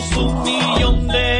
Somos un millón de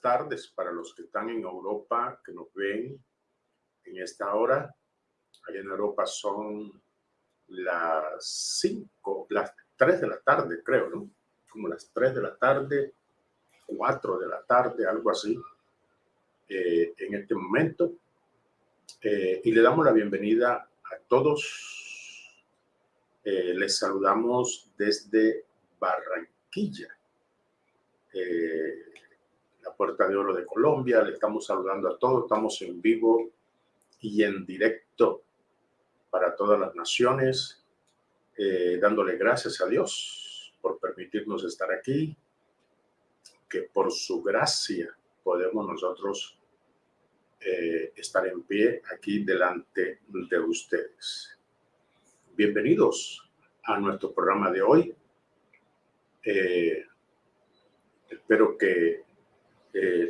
tardes para los que están en Europa, que nos ven en esta hora. Allá en Europa son las 5, las 3 de la tarde, creo, ¿no? Como las 3 de la tarde, 4 de la tarde, algo así, eh, en este momento. Eh, y le damos la bienvenida a todos. Eh, les saludamos desde Barranquilla, eh, Puerta de Oro de Colombia. Le estamos saludando a todos. Estamos en vivo y en directo para todas las naciones, eh, dándole gracias a Dios por permitirnos estar aquí, que por su gracia podemos nosotros eh, estar en pie aquí delante de ustedes. Bienvenidos a nuestro programa de hoy. Eh, espero que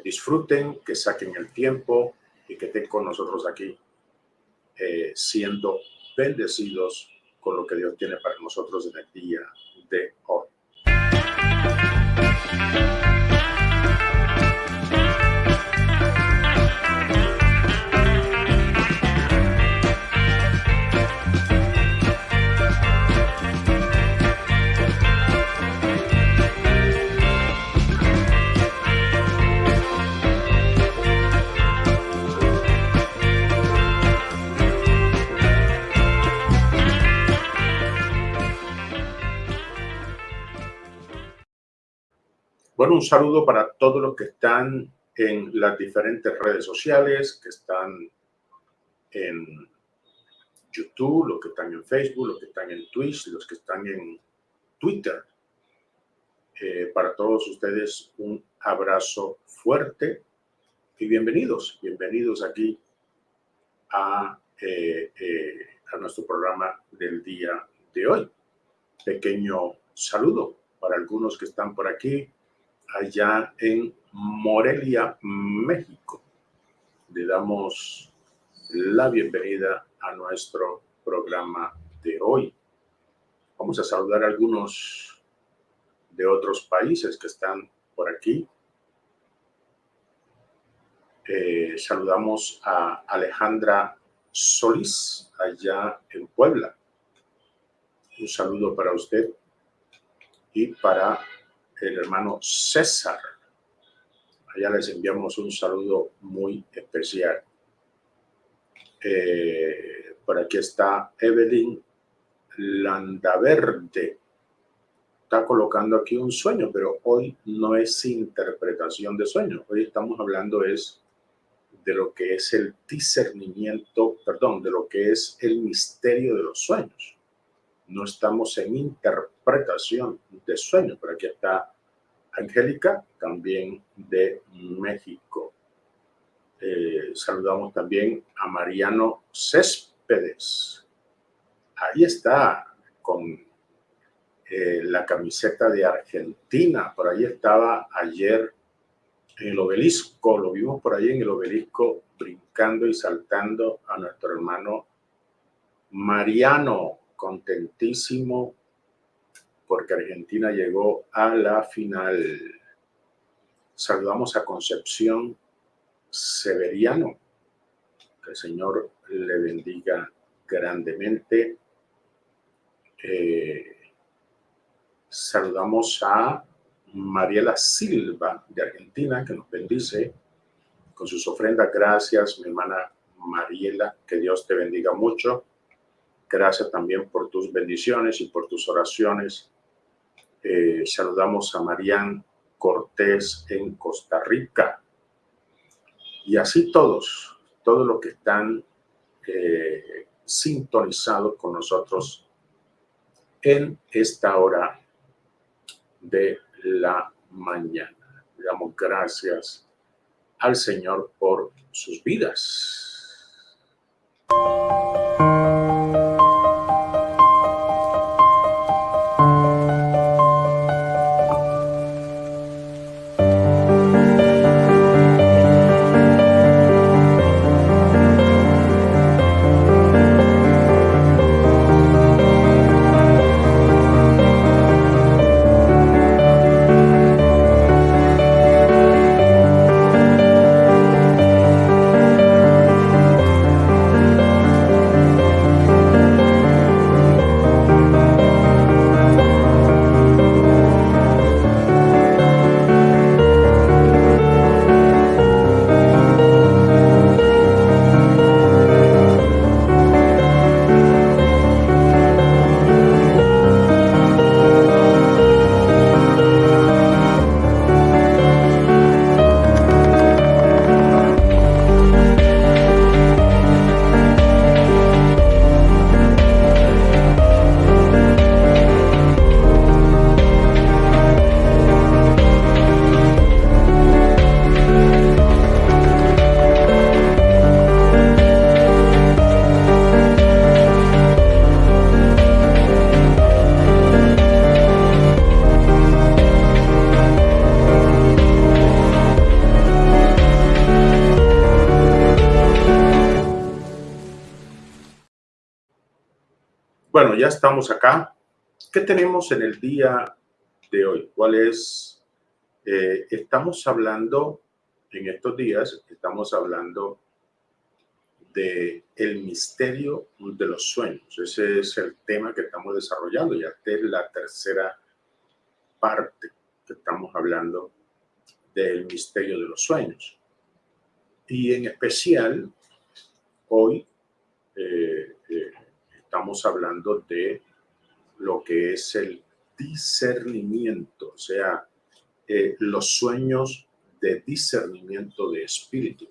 disfruten, que saquen el tiempo y que estén con nosotros aquí, eh, siendo bendecidos con lo que Dios tiene para nosotros en el día de hoy. Bueno, un saludo para todos los que están en las diferentes redes sociales, que están en YouTube, los que están en Facebook, los que están en Twitch, los que están en Twitter. Eh, para todos ustedes un abrazo fuerte y bienvenidos, bienvenidos aquí a, eh, eh, a nuestro programa del día de hoy. Pequeño saludo para algunos que están por aquí, allá en Morelia, México. Le damos la bienvenida a nuestro programa de hoy. Vamos a saludar a algunos de otros países que están por aquí. Eh, saludamos a Alejandra Solís, allá en Puebla. Un saludo para usted y para el hermano César. Allá les enviamos un saludo muy especial. Eh, por aquí está Evelyn Landaverde. Está colocando aquí un sueño, pero hoy no es interpretación de sueño. Hoy estamos hablando es de lo que es el discernimiento, perdón, de lo que es el misterio de los sueños no estamos en interpretación de sueños, pero aquí está Angélica, también de México. Eh, saludamos también a Mariano Céspedes. Ahí está, con eh, la camiseta de Argentina. Por ahí estaba ayer en el obelisco, lo vimos por ahí en el obelisco brincando y saltando a nuestro hermano Mariano contentísimo porque Argentina llegó a la final. Saludamos a Concepción Severiano, Que el Señor le bendiga grandemente. Eh, saludamos a Mariela Silva de Argentina, que nos bendice con sus ofrendas. Gracias, mi hermana Mariela, que Dios te bendiga mucho. Gracias también por tus bendiciones y por tus oraciones. Eh, saludamos a Marian Cortés en Costa Rica. Y así todos, todos los que están eh, sintonizados con nosotros en esta hora de la mañana. Damos gracias al Señor por sus vidas. Estamos acá. ¿Qué tenemos en el día de hoy? ¿Cuál es? Eh, estamos hablando, en estos días, estamos hablando de el misterio de los sueños. Ese es el tema que estamos desarrollando. Ya esta es la tercera parte que estamos hablando del misterio de los sueños. Y en especial, hoy eh, estamos hablando de lo que es el discernimiento, o sea, eh, los sueños de discernimiento de espíritu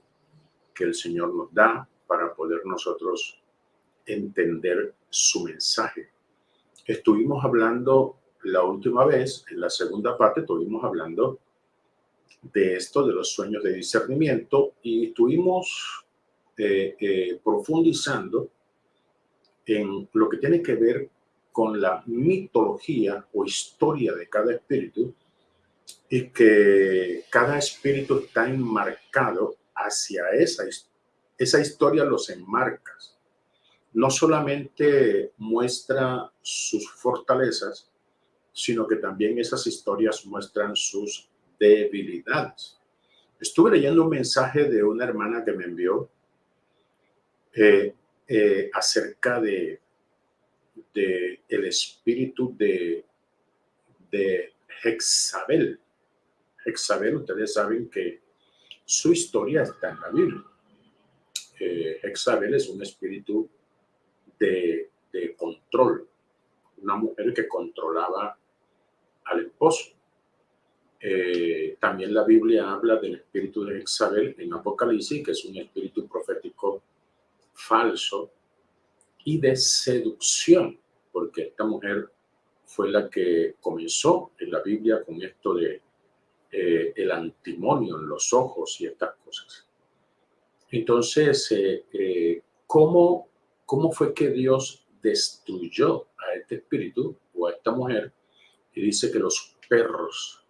que el Señor nos da para poder nosotros entender su mensaje. Estuvimos hablando la última vez, en la segunda parte, estuvimos hablando de esto, de los sueños de discernimiento, y estuvimos eh, eh, profundizando en lo que tiene que ver con la mitología o historia de cada espíritu y que cada espíritu está enmarcado hacia esa, esa historia, los enmarcas. No solamente muestra sus fortalezas, sino que también esas historias muestran sus debilidades. Estuve leyendo un mensaje de una hermana que me envió eh, eh, acerca de, el espíritu de, de Hexabel. Hexabel, ustedes saben que su historia está en la Biblia. Eh, Hexabel es un espíritu de, de control, una mujer que controlaba al esposo. Eh, también la Biblia habla del espíritu de Hexabel en Apocalipsis, que es un espíritu profético falso y de seducción, porque esta mujer fue la que comenzó en la Biblia con esto de eh, el antimonio en los ojos y estas cosas. Entonces, eh, eh, ¿cómo, ¿cómo fue que Dios destruyó a este espíritu o a esta mujer? Y dice que los perros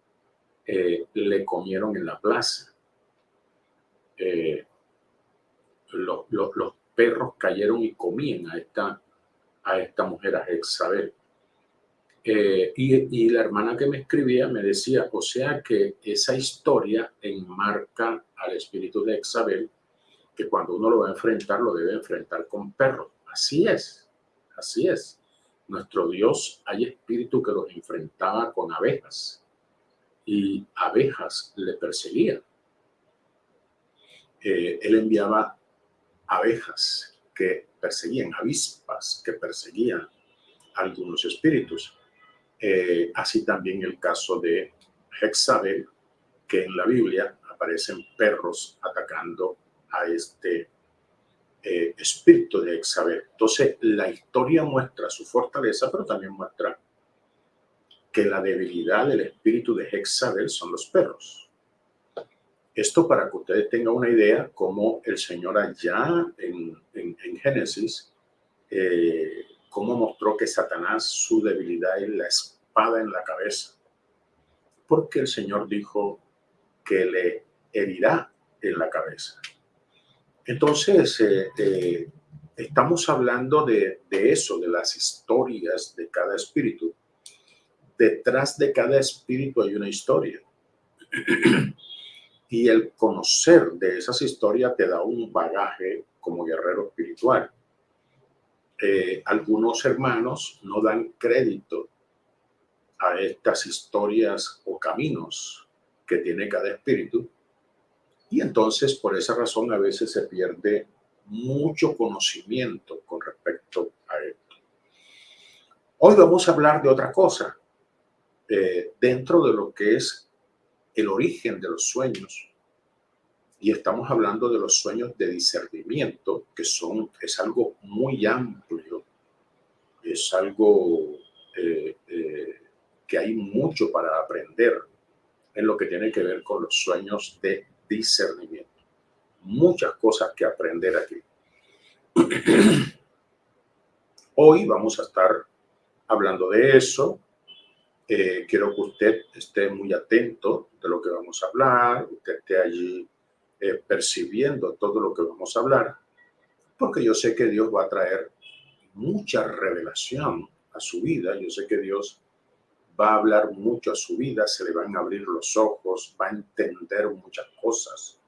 le comieron en la plaza. los, los, los, perros cayeron y comían a esta, a esta mujer, a Jezabel. Eh, y, la hermana que me escribía me decía, o sea que esa historia enmarca al espíritu de Jezabel que cuando uno lo va a enfrentar, lo debe enfrentar con perros. Así es, así es. Nuestro Dios, hay espíritu que los enfrentaba con abejas y abejas le perseguían. Eh, él enviaba abejas que perseguían, avispas que perseguían algunos espíritus. Eh, así también el caso de Hexabel, que en la Biblia aparecen perros atacando a este eh, espíritu de Hexabel. Entonces, la historia muestra su fortaleza, pero también muestra que la debilidad del espíritu de Hexabel son los perros. Esto para que ustedes tengan una idea cómo el Señor allá en, Génesis, eh, cómo mostró que Satanás su debilidad es la espada en la cabeza. Porque el Señor dijo que le herirá en la cabeza. Entonces, eh, eh, estamos hablando de, de, eso, de las historias de cada espíritu. Detrás de cada espíritu hay una historia. Y el conocer de esas historias te da un bagaje como guerrero espiritual. Eh, algunos hermanos no dan crédito a estas historias o caminos que tiene cada espíritu. Y entonces por esa razón a veces se pierde mucho conocimiento con respecto a esto. Hoy vamos a hablar de otra cosa eh, dentro de lo que es el origen de los sueños. Y estamos hablando de los sueños de discernimiento, que son, es algo muy amplio, es algo eh, eh, que hay mucho para aprender en lo que tiene que ver con los sueños de discernimiento. Muchas cosas que aprender aquí. Hoy vamos a estar hablando de eso, eh, quiero que usted esté muy atento de lo que vamos a hablar, usted esté allí eh, percibiendo todo lo que vamos a hablar, porque yo sé que Dios va a traer mucha revelación a su vida, yo sé que Dios va a hablar mucho a su vida, se le van a abrir los ojos, va a entender muchas cosas.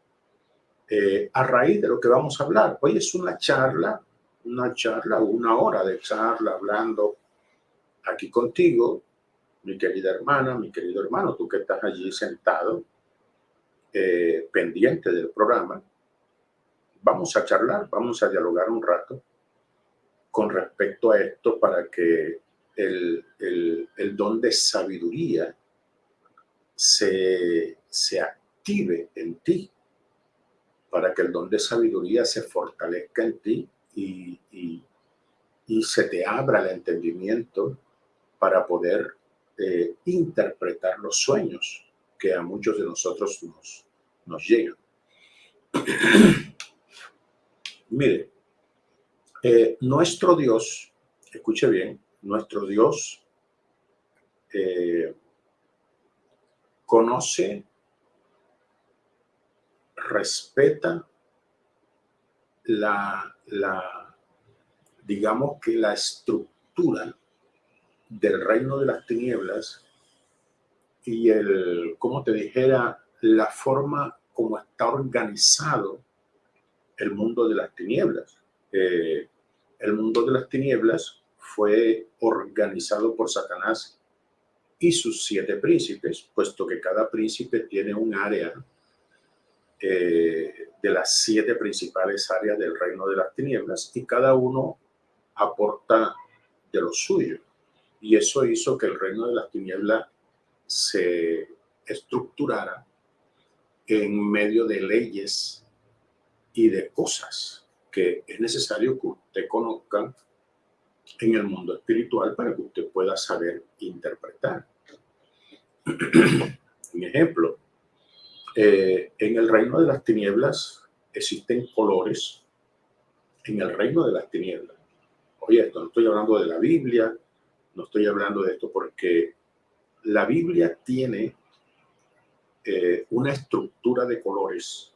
Eh, a raíz de lo que vamos a hablar, hoy es una charla, una charla, una hora de charla hablando aquí contigo, mi querida hermana, mi querido hermano, tú que estás allí sentado, eh, pendiente del programa, vamos a charlar, vamos a dialogar un rato con respecto a esto para que el, el, don de sabiduría se, se active en ti, para que el don de sabiduría se fortalezca en ti y, y, y se te abra el entendimiento para poder interpretar los sueños que a muchos de nosotros nos, nos llegan. Mire, eh, nuestro Dios, escuche bien, nuestro Dios eh, conoce, respeta la, la, digamos que la estructura del reino de las tinieblas y el, como te dijera, la forma como está organizado el mundo de las tinieblas. Eh, el mundo de las tinieblas fue organizado por Satanás y sus siete príncipes, puesto que cada príncipe tiene un área eh, de las siete principales áreas del reino de las tinieblas y cada uno aporta de lo suyo. Y eso hizo que el reino de las tinieblas se estructurara en medio de leyes y de cosas que es necesario que usted conozca en el mundo espiritual para que usted pueda saber interpretar. Un ejemplo, eh, en el reino de las tinieblas existen colores en el reino de las tinieblas. Oye, esto no estoy hablando de la Biblia, no estoy hablando de esto porque la Biblia tiene eh, una estructura de colores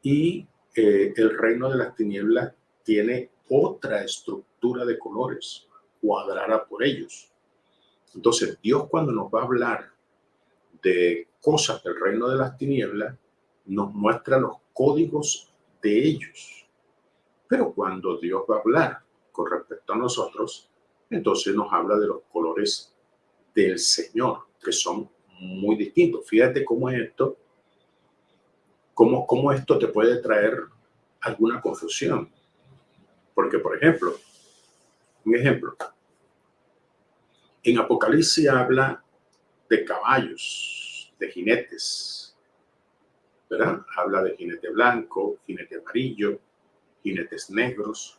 y eh, el reino de las tinieblas tiene otra estructura de colores cuadrada por ellos. Entonces, Dios cuando nos va a hablar de cosas del reino de las tinieblas, nos muestra los códigos de ellos. Pero cuando Dios va a hablar con respecto a nosotros, entonces nos habla de los colores del Señor, que son muy distintos. Fíjate cómo esto, cómo, cómo esto te puede traer alguna confusión. Porque, por ejemplo, un ejemplo, en Apocalipsis habla de caballos, de jinetes, ¿verdad? Habla de jinete blanco, jinete amarillo, jinetes negros.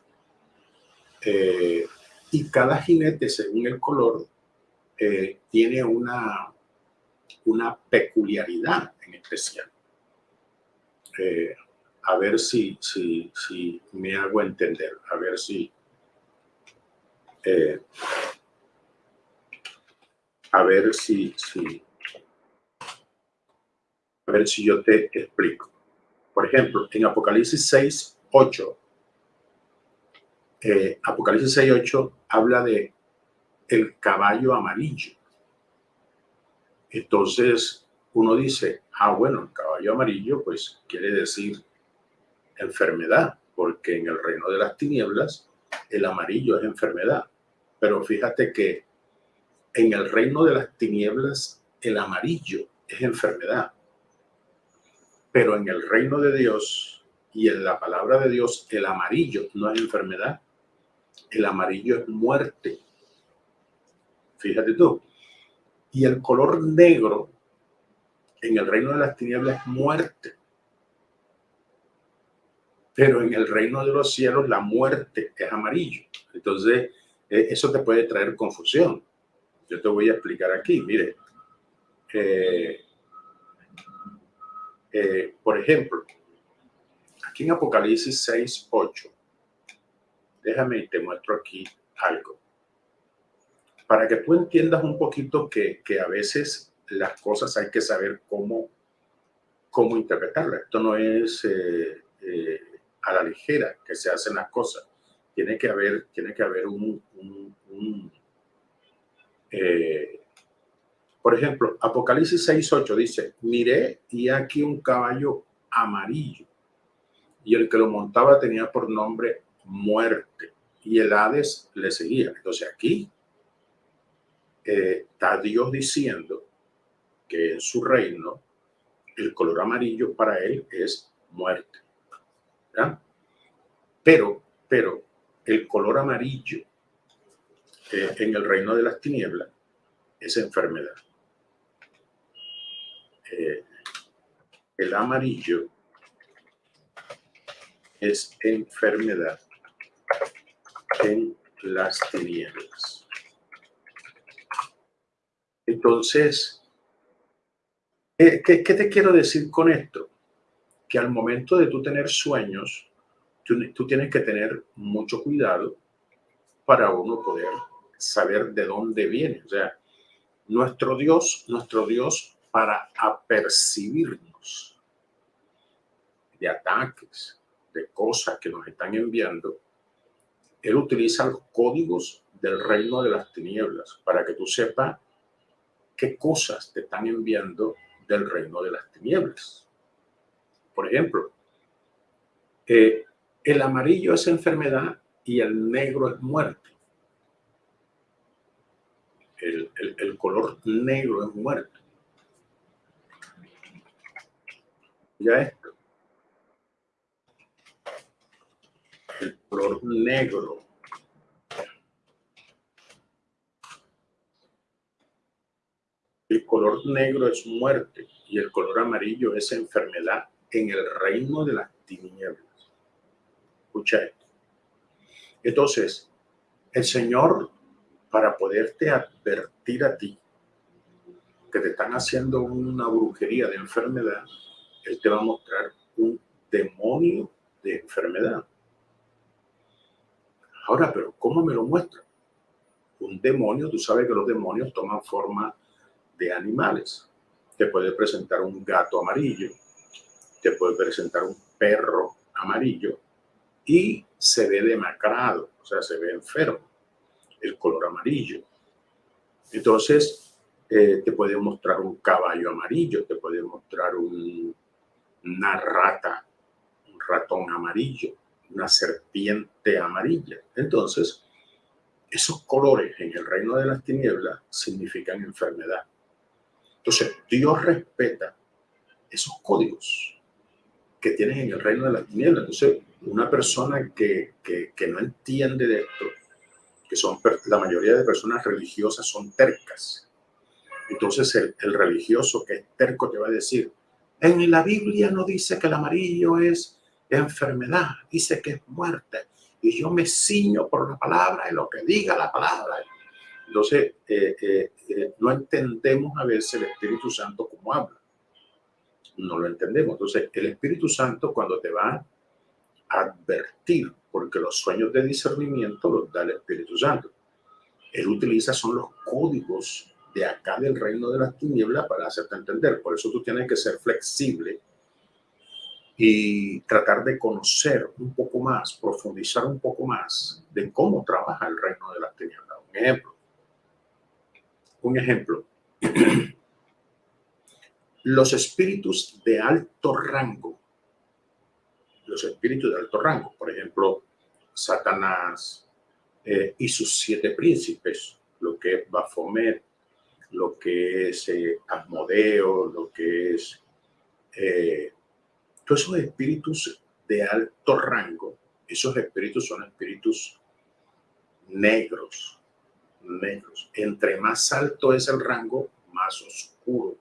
Eh, y cada jinete, según el color, eh, tiene una, una peculiaridad en especial. Eh, a ver si, si, si me hago entender, a ver si... Eh, a ver si, si, a ver si yo te explico. Por ejemplo, en Apocalipsis 6, 8, eh, Apocalipsis 6, 8 habla de el caballo amarillo. Entonces uno dice, ah, bueno, el caballo amarillo, pues quiere decir enfermedad, porque en el reino de las tinieblas el amarillo es enfermedad. Pero fíjate que en el reino de las tinieblas el amarillo es enfermedad. Pero en el reino de Dios y en la palabra de Dios el amarillo no es enfermedad, el amarillo es muerte. Fíjate tú. Y el color negro en el reino de las tinieblas es muerte. Pero en el reino de los cielos la muerte es amarillo. Entonces, eh, eso te puede traer confusión. Yo te voy a explicar aquí. Mire, eh, eh, por ejemplo, aquí en Apocalipsis 6, 8, déjame y te muestro aquí algo. Para que tú entiendas un poquito que, que a veces las cosas hay que saber cómo, cómo interpretarlas. Esto no es a la ligera que se hacen las cosas. Tiene que haber, tiene que haber un... Eh, por ejemplo, Apocalipsis 6.8 dice, miré y aquí un caballo amarillo y el que lo montaba tenía por nombre muerte y el Hades le seguía. Entonces aquí eh, está Dios diciendo que en su reino el color amarillo para él es muerte. Pero, pero el color amarillo eh, en el reino de las tinieblas es enfermedad. Eh, el amarillo es enfermedad en las tinieblas. Entonces, ¿qué, ¿qué, te quiero decir con esto? Que al momento de tú tener sueños, tú, tienes que tener mucho cuidado para uno poder saber de dónde viene. O sea, nuestro Dios, nuestro Dios para apercibirnos de ataques, de cosas que nos están enviando, Él utiliza los códigos del reino de las tinieblas para que tú sepas qué cosas te están enviando del reino de las tinieblas. Por ejemplo, eh, el amarillo es enfermedad y el negro es muerte. El, color negro es muerte. Ya esto. El color negro. El color negro es muerte y el color amarillo es enfermedad en el reino de las tinieblas. Escucha esto. Entonces, el Señor, para poderte advertir a ti que te están haciendo una brujería de enfermedad, Él te va a mostrar un demonio de enfermedad. Ahora, pero ¿cómo me lo muestra? Un demonio, tú sabes que los demonios toman forma de animales. Te puede presentar un gato amarillo, te puede presentar un perro amarillo, y se ve demacrado, o sea, se ve enfermo, el color amarillo. Entonces, eh, te puede mostrar un caballo amarillo, te puede mostrar una rata, un ratón amarillo, una serpiente amarilla. Entonces, esos colores en el reino de las tinieblas significan enfermedad. Entonces, Dios respeta esos códigos que tienen en el reino de las tinieblas. Entonces, una persona que, que, no entiende de esto, que son la mayoría de personas religiosas son tercas. Entonces, el, el religioso que es terco te va a decir, en la Biblia no dice que el amarillo es enfermedad, dice que es muerte. Y yo me ciño por la palabra y lo que diga la palabra. Entonces, eh, eh, eh, no entendemos a veces el Espíritu Santo como habla. No lo entendemos. Entonces, el Espíritu Santo cuando te va a advertir, porque los sueños de discernimiento los da el Espíritu Santo. Él utiliza son los códigos de acá del reino de las tinieblas para hacerte entender. Por eso tú tienes que ser flexible y tratar de conocer un poco más, profundizar un poco más de cómo trabaja el reino de las tinieblas. Un ejemplo. Un ejemplo. Los espíritus de alto rango, los espíritus de alto rango, por ejemplo, Satanás eh, y sus siete príncipes, lo que es Baphomet, lo que es eh, Asmodeo, lo que es eh, todos esos espíritus de alto rango, esos espíritus son espíritus negros, negros. Entre más alto es el rango, más oscuro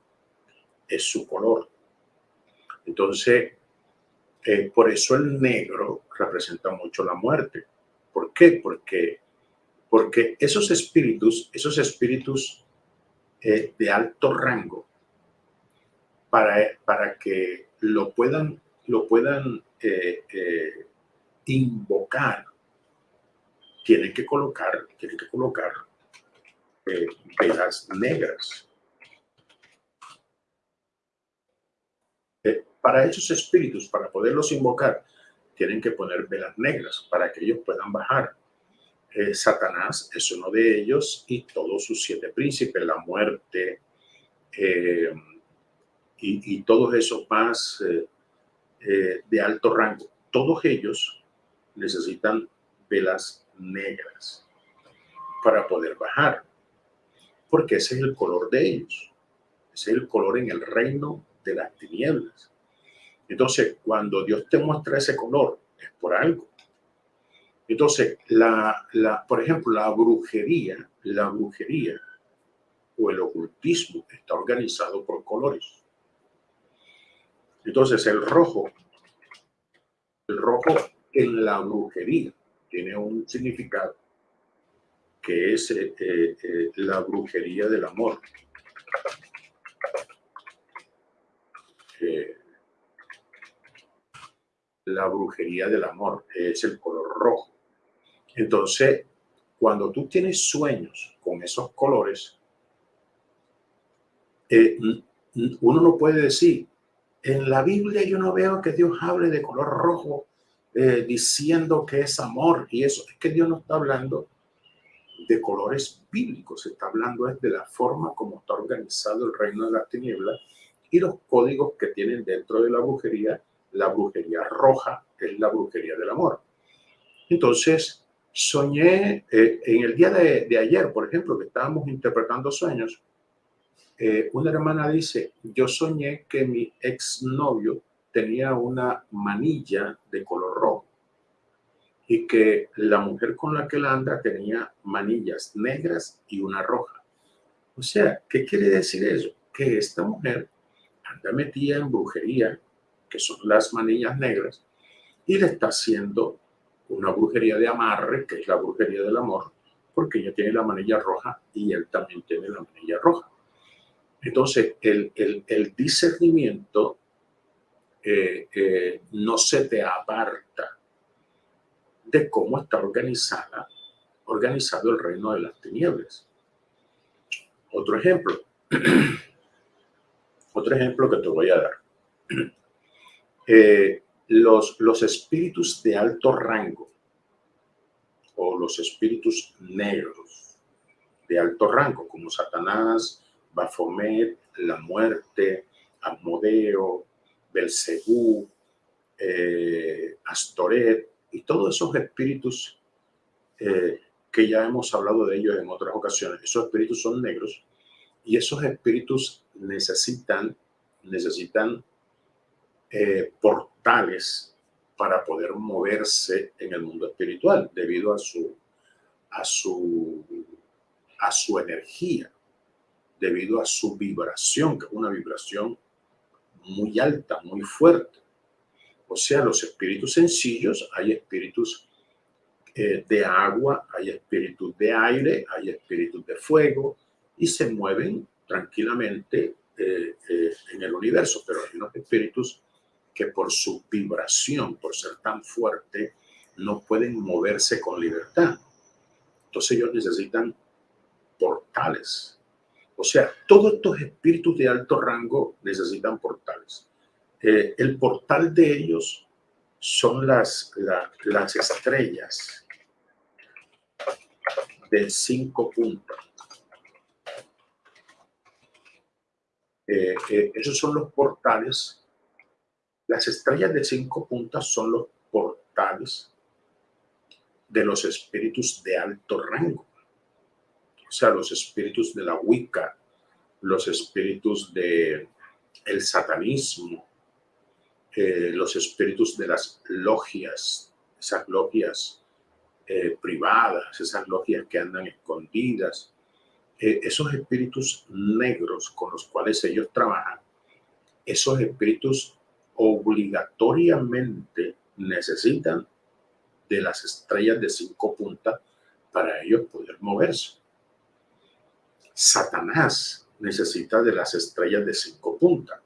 es su color. Entonces, eh, por eso el negro representa mucho la muerte. ¿Por qué? Porque, porque esos espíritus, esos espíritus eh, de alto rango, para, para que lo puedan, lo puedan eh, eh, invocar, tienen que colocar, tienen que colocar eh, velas negras. para esos espíritus, para poderlos invocar, tienen que poner velas negras para que ellos puedan bajar. Satanás es uno de ellos y todos sus siete príncipes, la muerte, y, todos esos más eh, eh, de alto rango, todos ellos necesitan velas negras para poder bajar, porque ese es el color de ellos, ese es el color en el reino de las tinieblas. Entonces, cuando Dios te muestra ese color, es por algo. Entonces, la, la, por ejemplo, la brujería, la brujería o el ocultismo está organizado por colores. Entonces el rojo, el rojo en la brujería tiene un significado que es eh, eh, eh, la brujería del amor. la brujería del amor es el color rojo. Entonces, cuando tú tienes sueños con esos colores, uno no puede decir, en la Biblia yo no veo que Dios hable de color rojo eh, diciendo que es amor y eso. Es que Dios no está hablando de colores bíblicos, está hablando es de la forma como está organizado el reino de las tinieblas y los códigos que tienen dentro de la brujería. La brujería roja es la brujería del amor. Entonces, soñé eh, en el día de, de ayer, por ejemplo, que estábamos interpretando sueños, eh, una hermana dice, yo soñé que mi exnovio tenía una manilla de color rojo y que la mujer con la que él anda tenía manillas negras y una roja. O sea, ¿qué quiere decir eso? Que esta mujer anda metida en brujería, que son las manillas negras, y le está haciendo una brujería de amarre, que es la brujería del amor, porque ella tiene la manilla roja y él también tiene la manilla roja. Entonces, el, discernimiento eh, eh, no se te aparta de cómo está organizada, organizado el reino de las tinieblas. Otro ejemplo, otro ejemplo que te voy a dar. Eh, los, los espíritus de alto rango o los espíritus negros de alto rango, como Satanás, Baphomet, la muerte, Asmodeo, Belcebú, eh, Astoret y todos esos espíritus eh, que ya hemos hablado de ellos en otras ocasiones. Esos espíritus son negros y esos espíritus necesitan, necesitan eh, portales para poder moverse en el mundo espiritual debido a su, a su, a su energía, debido a su vibración, que es una vibración muy alta, muy fuerte. O sea, los espíritus sencillos, hay espíritus eh, de agua, hay espíritus de aire, hay espíritus de fuego y se mueven tranquilamente eh, eh, en el universo, pero hay unos espíritus que por su vibración, por ser tan fuerte, no pueden moverse con libertad. Entonces ellos necesitan portales. O sea, todos estos espíritus de alto rango necesitan portales. Eh, el portal de ellos son las, las estrellas de cinco puntos. Eh, eh, esos son los portales. Las estrellas de cinco puntas son los portales de los espíritus de alto rango. O sea, los espíritus de la Wicca, los espíritus de el satanismo, eh, los espíritus de las logias, esas logias privadas, esas logias que andan escondidas, esos espíritus negros con los cuales ellos trabajan, esos espíritus obligatoriamente necesitan de las estrellas de cinco puntas para ellos poder moverse. Satanás necesita de las estrellas de cinco puntas.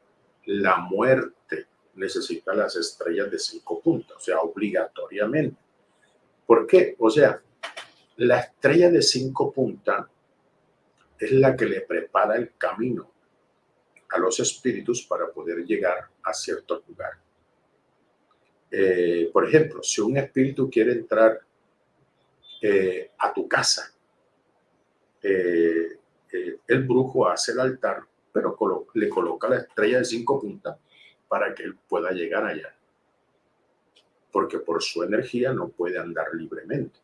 La muerte necesita las estrellas de cinco puntas, o sea, obligatoriamente. ¿Por qué? O sea, la estrella de cinco puntas es la que le prepara el camino a los espíritus para poder llegar a cierto lugar. Eh, por ejemplo, si un espíritu quiere entrar eh, a tu casa, eh, el brujo hace el altar, pero le coloca la estrella de cinco puntas para que él pueda llegar allá. Porque por su energía no puede andar libremente.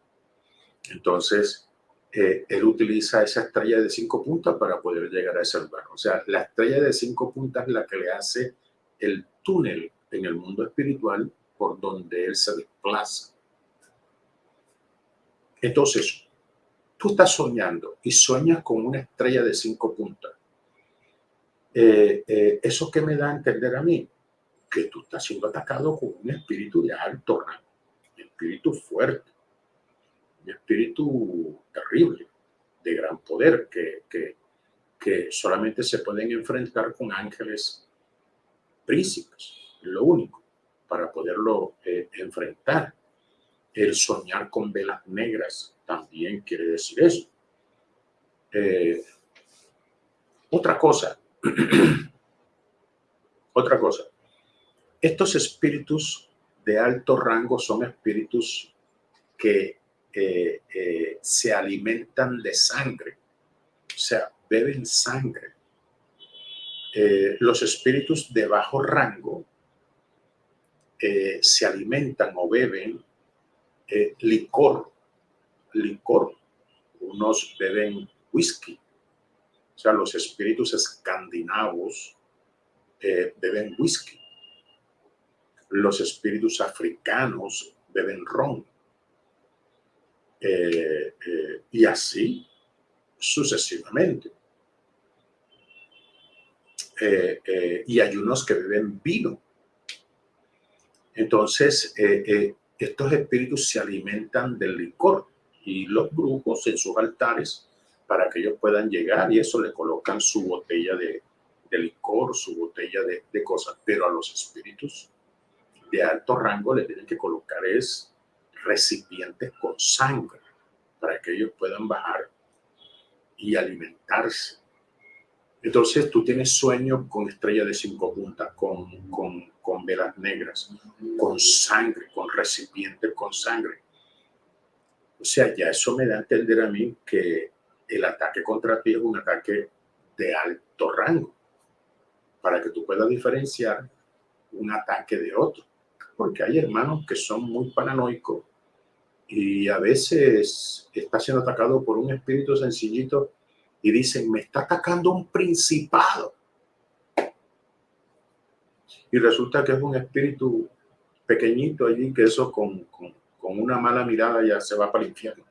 Entonces, eh, él utiliza esa estrella de cinco puntas para poder llegar a ese lugar. O sea, la estrella de cinco puntas es la que le hace el túnel en el mundo espiritual por donde él se desplaza. Entonces, tú estás soñando y sueñas con una estrella de cinco puntas. Eh, eh, ¿Eso qué me da a entender a mí? Que tú estás siendo atacado con un espíritu de alto rango, un espíritu fuerte espíritu terrible, de gran poder, que, que, que solamente se pueden enfrentar con ángeles príncipes, lo único, para poderlo eh, enfrentar. El soñar con velas negras también quiere decir eso. Eh, otra cosa, otra cosa, estos espíritus de alto rango son espíritus que eh, eh, se alimentan de sangre, o sea, beben sangre. Los espíritus de bajo rango se alimentan o beben licor, licor. Unos beben whisky, o sea, los espíritus escandinavos beben whisky. Los espíritus africanos beben ron. Eh, eh, y así sucesivamente. Eh, y hay unos que beben vino. Entonces, estos espíritus se alimentan del licor y los brujos en sus altares, para que ellos puedan llegar y eso le colocan su botella de, licor, su botella de, de, cosas, pero a los espíritus de alto rango le tienen que colocar es recipientes con sangre para que ellos puedan bajar y alimentarse. Entonces tú tienes sueños con estrella de cinco puntas, con, con, con velas negras, con sangre, con recipientes con sangre. O sea, ya eso me da a entender a mí que el ataque contra ti es un ataque de alto rango, para que tú puedas diferenciar un ataque de otro. Porque hay hermanos que son muy paranoicos y a veces está siendo atacado por un espíritu sencillito y dicen, me está atacando un principado. Y resulta que es un espíritu pequeñito allí, que eso con, con, con una mala mirada ya se va para el infierno,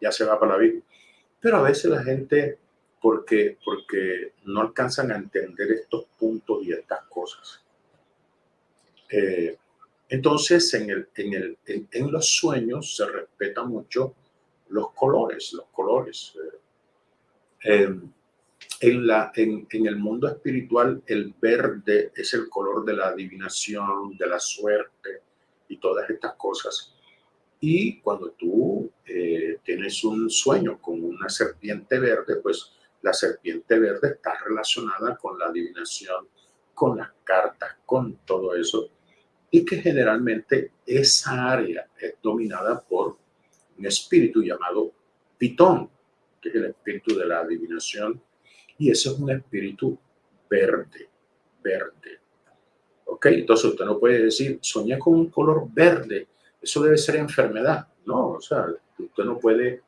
ya se va para la vida. Pero a veces la gente, porque, porque no alcanzan a entender estos puntos y estas cosas. Eh, entonces, en, el, en, el, en, los sueños se respeta mucho los colores, los colores. Eh, en, la, en, en, el mundo espiritual, el verde es el color de la adivinación, de la suerte y todas estas cosas. Y cuando tú eh, tienes un sueño con una serpiente verde, pues la serpiente verde está relacionada con la adivinación, con las cartas, con todo eso y que generalmente esa área es dominada por un espíritu llamado Pitón, que es el espíritu de la adivinación, y ese es un espíritu verde, verde. ¿Ok? Entonces usted no puede decir, soñé con un color verde, eso debe ser enfermedad. No, o sea, usted no puede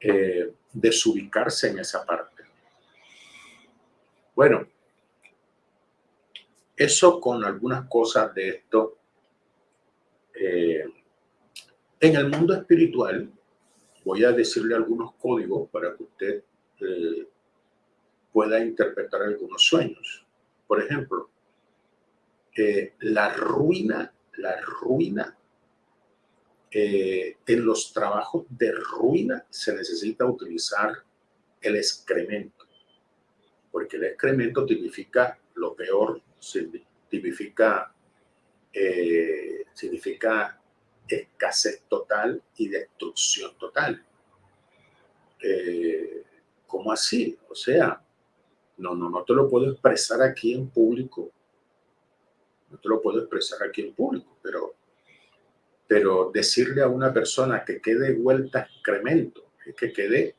eh, desubicarse en esa parte. Bueno, eso con algunas cosas de esto. Eh, en el mundo espiritual, voy a decirle algunos códigos para que usted eh, pueda interpretar algunos sueños. Por ejemplo, la ruina, la ruina, en los trabajos de ruina se necesita utilizar el excremento, porque el excremento significa lo peor significa, eh, significa escasez total y destrucción total. Eh, ¿Cómo así? O sea, no, no, no te lo puedo expresar aquí en público. No te lo puedo expresar aquí en público, pero, pero decirle a una persona que quede vuelta excremento, que quede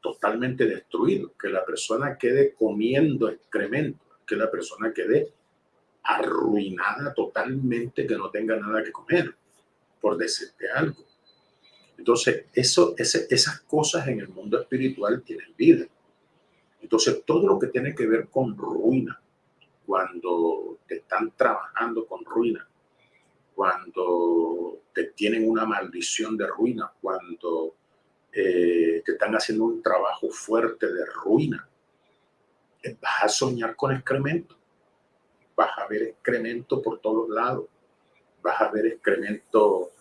totalmente destruido, que la persona quede comiendo excremento, que la persona quede arruinada totalmente, que no tenga nada que comer, por decirte algo. Entonces, eso, ese, esas cosas en el mundo espiritual tienen vida. Entonces, todo lo que tiene que ver con ruina, cuando te están trabajando con ruina, cuando te tienen una maldición de ruina, cuando eh, te están haciendo un trabajo fuerte de ruina, vas a soñar con excremento. Vas a ver excremento por todos lados. Vas a ver excremento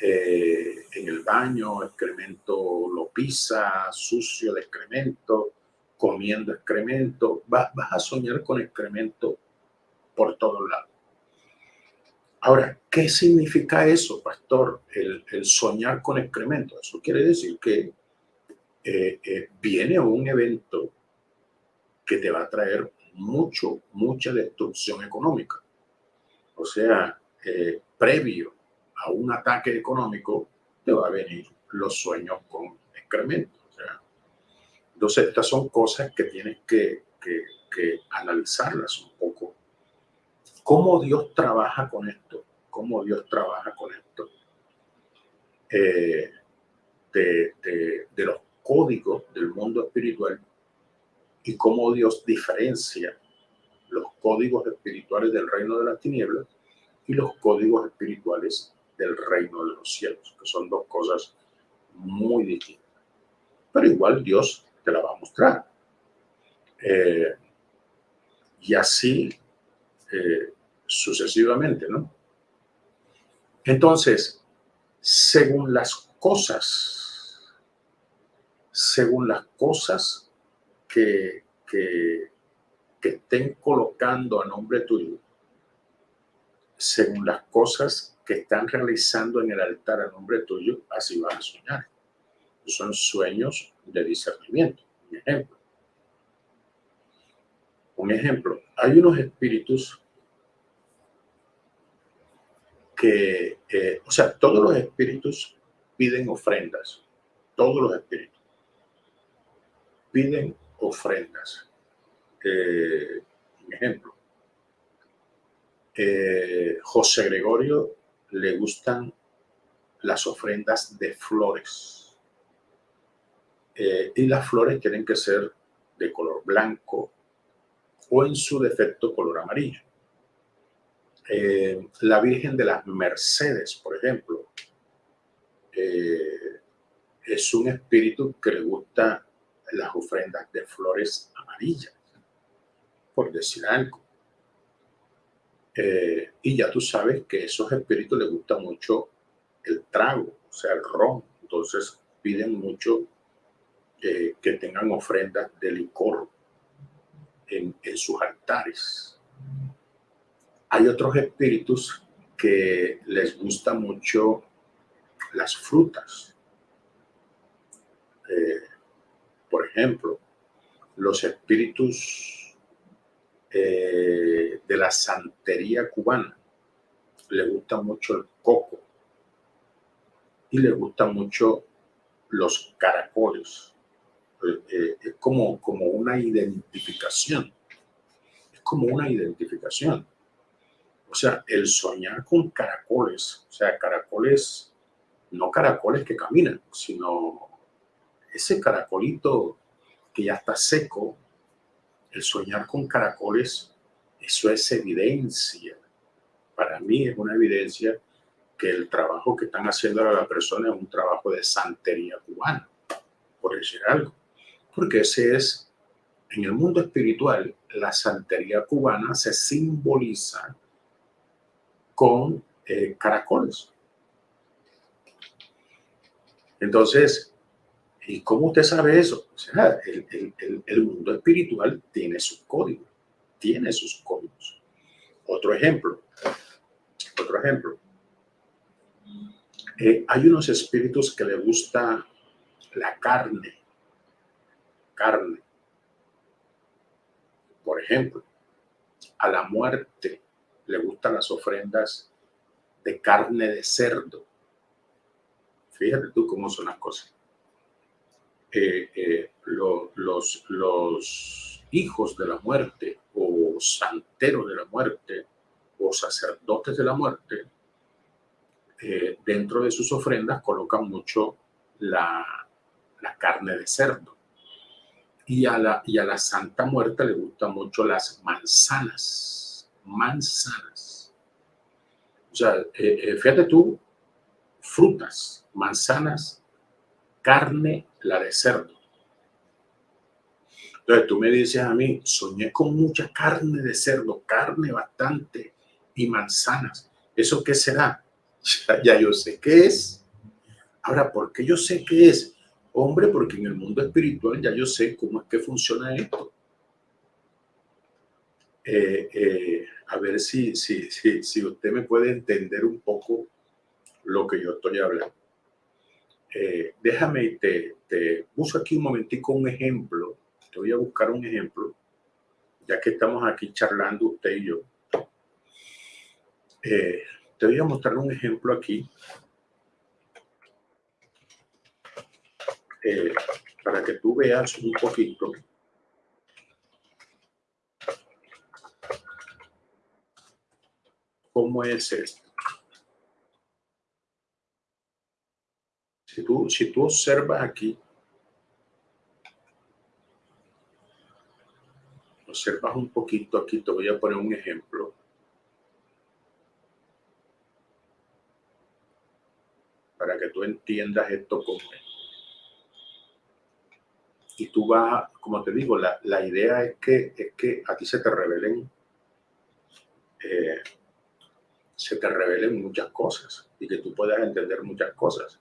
eh, en el baño, excremento lo pisa, sucio de excremento, comiendo excremento. Vas a soñar con excremento por todos lados. Ahora, ¿qué significa eso, pastor? El, soñar con excremento. Eso quiere decir que eh, eh, viene un evento que te va a traer mucho, mucha destrucción económica. O sea, eh, previo a un ataque económico, te va a venir los sueños con excremento. Entonces, estas son cosas que tienes que, analizarlas un poco. ¿Cómo Dios trabaja con esto? ¿Cómo Dios trabaja con esto? Eh, de, de los códigos del mundo espiritual y cómo Dios diferencia los códigos espirituales del reino de las tinieblas y los códigos espirituales del reino de los cielos, que son dos cosas muy distintas. Pero igual Dios te la va a mostrar. Eh, y así eh, sucesivamente, ¿no? Entonces, según las cosas, según las cosas que, que, estén colocando a nombre tuyo, según las cosas que están realizando en el altar a nombre tuyo, así van a soñar. Son sueños de discernimiento. Un ejemplo. Un ejemplo. Hay unos espíritus que, eh, o sea, todos los espíritus piden ofrendas. Todos los espíritus piden ofrendas. Eh, un ejemplo. eh, José Gregorio le gustan las ofrendas de flores. Y las flores tienen que ser de color blanco o en su defecto color amarillo. Eh, la Virgen de las Mercedes, por ejemplo, es un espíritu que le gusta las ofrendas de flores amarillas, por decir algo. Eh, y ya tú sabes que a esos espíritus les gusta mucho el trago, o sea, el ron. Entonces piden mucho eh, que tengan ofrendas de licor en, en sus altares. Hay otros espíritus que les gusta mucho las frutas. Eh, por ejemplo, los espíritus eh, de la santería cubana. Le gusta mucho el coco y le gustan mucho los caracoles. Eh, es como, como una identificación. Es como una identificación. O sea, el soñar con caracoles, o sea, caracoles, no caracoles que caminan, sino ese caracolito que ya está seco, el soñar con caracoles, eso es evidencia. Para mí es una evidencia que el trabajo que están haciendo a la persona es un trabajo de santería cubana, por decir algo. Porque ese es, en el mundo espiritual, la santería cubana se simboliza con eh, caracoles. Entonces, ¿Y cómo usted sabe eso? El, mundo espiritual tiene sus códigos, tiene sus códigos. Otro ejemplo, otro ejemplo. Eh, hay unos espíritus que le gusta la carne, carne. Por ejemplo, a la muerte le gustan las ofrendas de carne de cerdo. Fíjate tú cómo son las cosas. Eh, eh, los, los hijos de la muerte o santeros de la muerte o sacerdotes de la muerte, eh, dentro de sus ofrendas colocan mucho la, carne de cerdo. Y a, la, y a la Santa Muerte le gustan mucho las manzanas, manzanas. O sea, fíjate tú, frutas, manzanas, carne la de cerdo. Entonces tú me dices a mí, soñé con mucha carne de cerdo, carne bastante y manzanas. ¿Eso qué será? Ya, yo sé qué es. Ahora, ¿por qué yo sé qué es? Hombre, porque en el mundo espiritual ya yo sé cómo es que funciona esto. Eh, eh, a ver si, si, si, si usted me puede entender un poco lo que yo estoy hablando. Eh, déjame te, te uso aquí un momentico un ejemplo. Te voy a buscar un ejemplo, ya que estamos aquí charlando usted y yo. Eh, te voy a mostrar un ejemplo aquí. Eh, para que tú veas un poquito cómo es esto. Si tú, si tú observas aquí, observas un poquito aquí, te voy a poner un ejemplo. Para que tú entiendas esto como es. Y tú vas, como te digo, la, idea es que, es que a ti se te revelen, eh, se te revelen muchas cosas y que tú puedas entender muchas cosas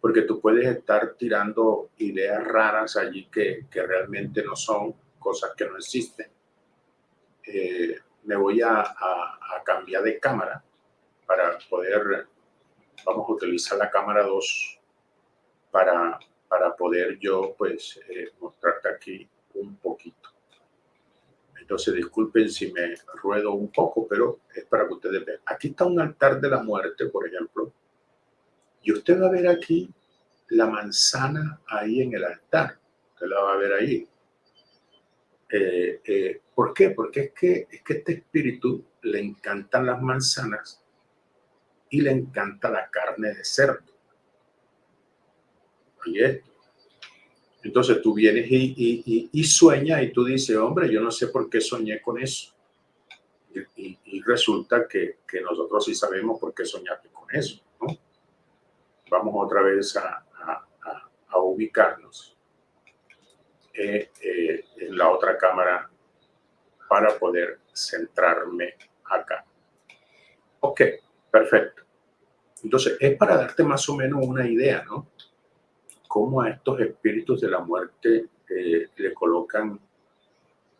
porque tú puedes estar tirando ideas raras allí que, que realmente no son, cosas que no existen. Eh, me voy a, a, cambiar de cámara para poder, vamos a utilizar la cámara 2 para, para poder yo pues eh, mostrarte aquí un poquito. Entonces disculpen si me ruedo un poco, pero es para que ustedes vean. Aquí está un altar de la muerte, por ejemplo, y usted va a ver aquí la manzana ahí en el altar. Usted la va a ver ahí. Eh, eh, ¿Por qué? Porque es que, es que este espíritu le encantan las manzanas y le encanta la carne de cerdo. Y esto. Entonces tú vienes y, y, y, sueñas y tú dices, hombre, yo no sé por qué soñé con eso. Y, resulta que, que, nosotros sí sabemos por qué soñaste con eso. ¿no? Vamos otra vez a, a, a ubicarnos eh, eh, en la otra cámara para poder centrarme acá. Ok, perfecto. Entonces, es para darte más o menos una idea, ¿no? Cómo a estos espíritus de la muerte eh, le colocan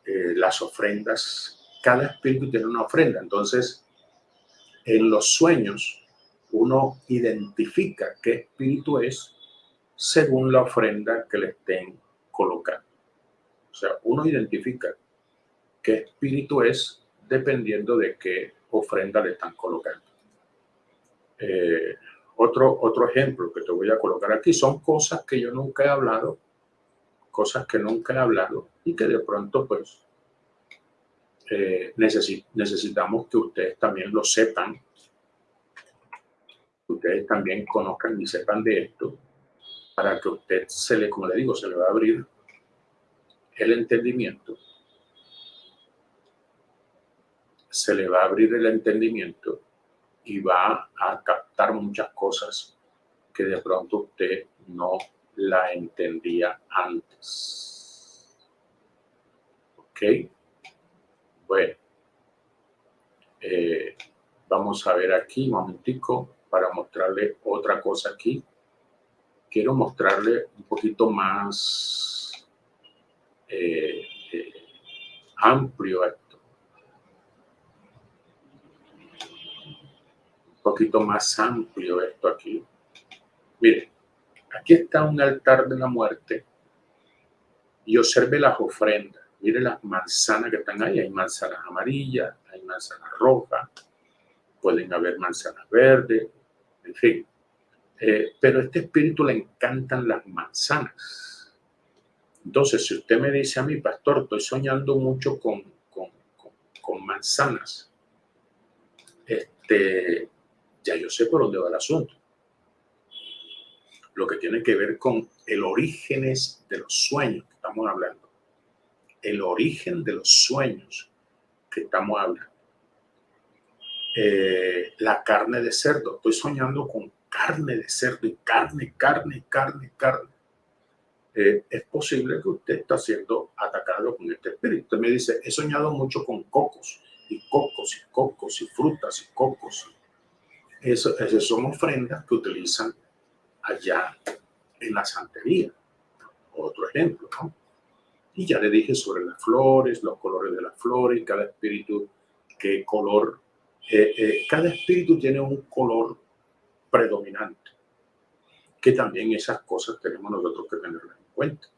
eh, las ofrendas. Cada espíritu tiene una ofrenda. Entonces, en los sueños, uno identifica qué espíritu es según la ofrenda que le estén colocando. O sea, uno identifica qué espíritu es dependiendo de qué ofrenda le están colocando. Eh, otro, otro ejemplo que te voy a colocar aquí son cosas que yo nunca he hablado, cosas que nunca he hablado y que de pronto pues eh, necesitamos que ustedes también lo sepan, que ustedes también conozcan y sepan de esto, para que usted se le, como le digo, se le va a abrir el entendimiento se le va a abrir el entendimiento y va a captar muchas cosas que de pronto usted no la entendía antes. ¿Ok? Bueno. Eh, vamos a ver aquí un momentico para mostrarle otra cosa aquí. Quiero mostrarle un poquito más eh, eh, amplio poquito más amplio esto aquí. Mire, aquí está un altar de la muerte y observe las ofrendas. Mire las manzanas que están ahí. Hay manzanas amarillas, hay manzanas rojas, pueden haber manzanas verdes, en fin. Eh, pero a este espíritu le encantan las manzanas. Entonces, si usted me dice a mi pastor, estoy soñando mucho con, con, con, con manzanas, este, ya yo sé por dónde va el asunto. Lo que tiene que ver con el orígenes de los sueños que estamos hablando. El origen de los sueños que estamos hablando. Eh, la carne de cerdo. Estoy soñando con carne de cerdo y carne, carne, carne, carne. Eh, es posible que usted está siendo atacado con este espíritu. Usted me dice, he soñado mucho con cocos y cocos y cocos y frutas y cocos eso, esas son ofrendas que utilizan allá en la santería. Otro ejemplo, ¿no? Y ya le dije sobre las flores, los colores de las flores, cada espíritu, qué color. Eh, eh, cada espíritu tiene un color predominante, que también esas cosas tenemos nosotros que tenerlas en cuenta.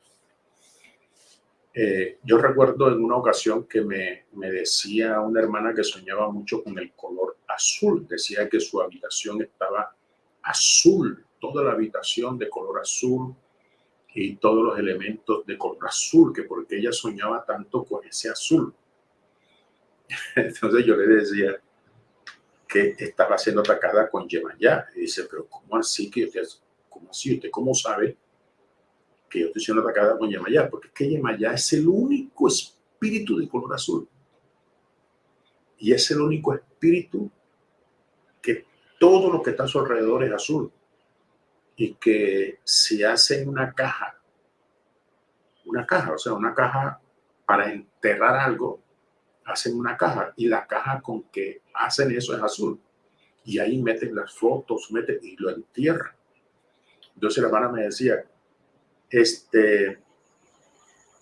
Eh, yo recuerdo en una ocasión que me, me, decía una hermana que soñaba mucho con el color azul. Decía que su habitación estaba azul, toda la habitación de color azul y todos los elementos de color azul, que porque ella soñaba tanto con ese azul. Entonces yo le decía que estaba siendo atacada con Yemayá. Y dice, pero ¿cómo así? que ¿Cómo así? ¿Usted cómo sabe? Que yo estoy siendo atacada con Yemayá, porque es que Yemayá es el único espíritu de color azul. Y es el único espíritu que todo lo que está a su alrededor es azul. Y que se hace en una caja, una caja, o sea, una caja para enterrar algo, hacen una caja y la caja con que hacen eso es azul. Y ahí meten las fotos, meten y lo entierran. Entonces la hermana me decía, este,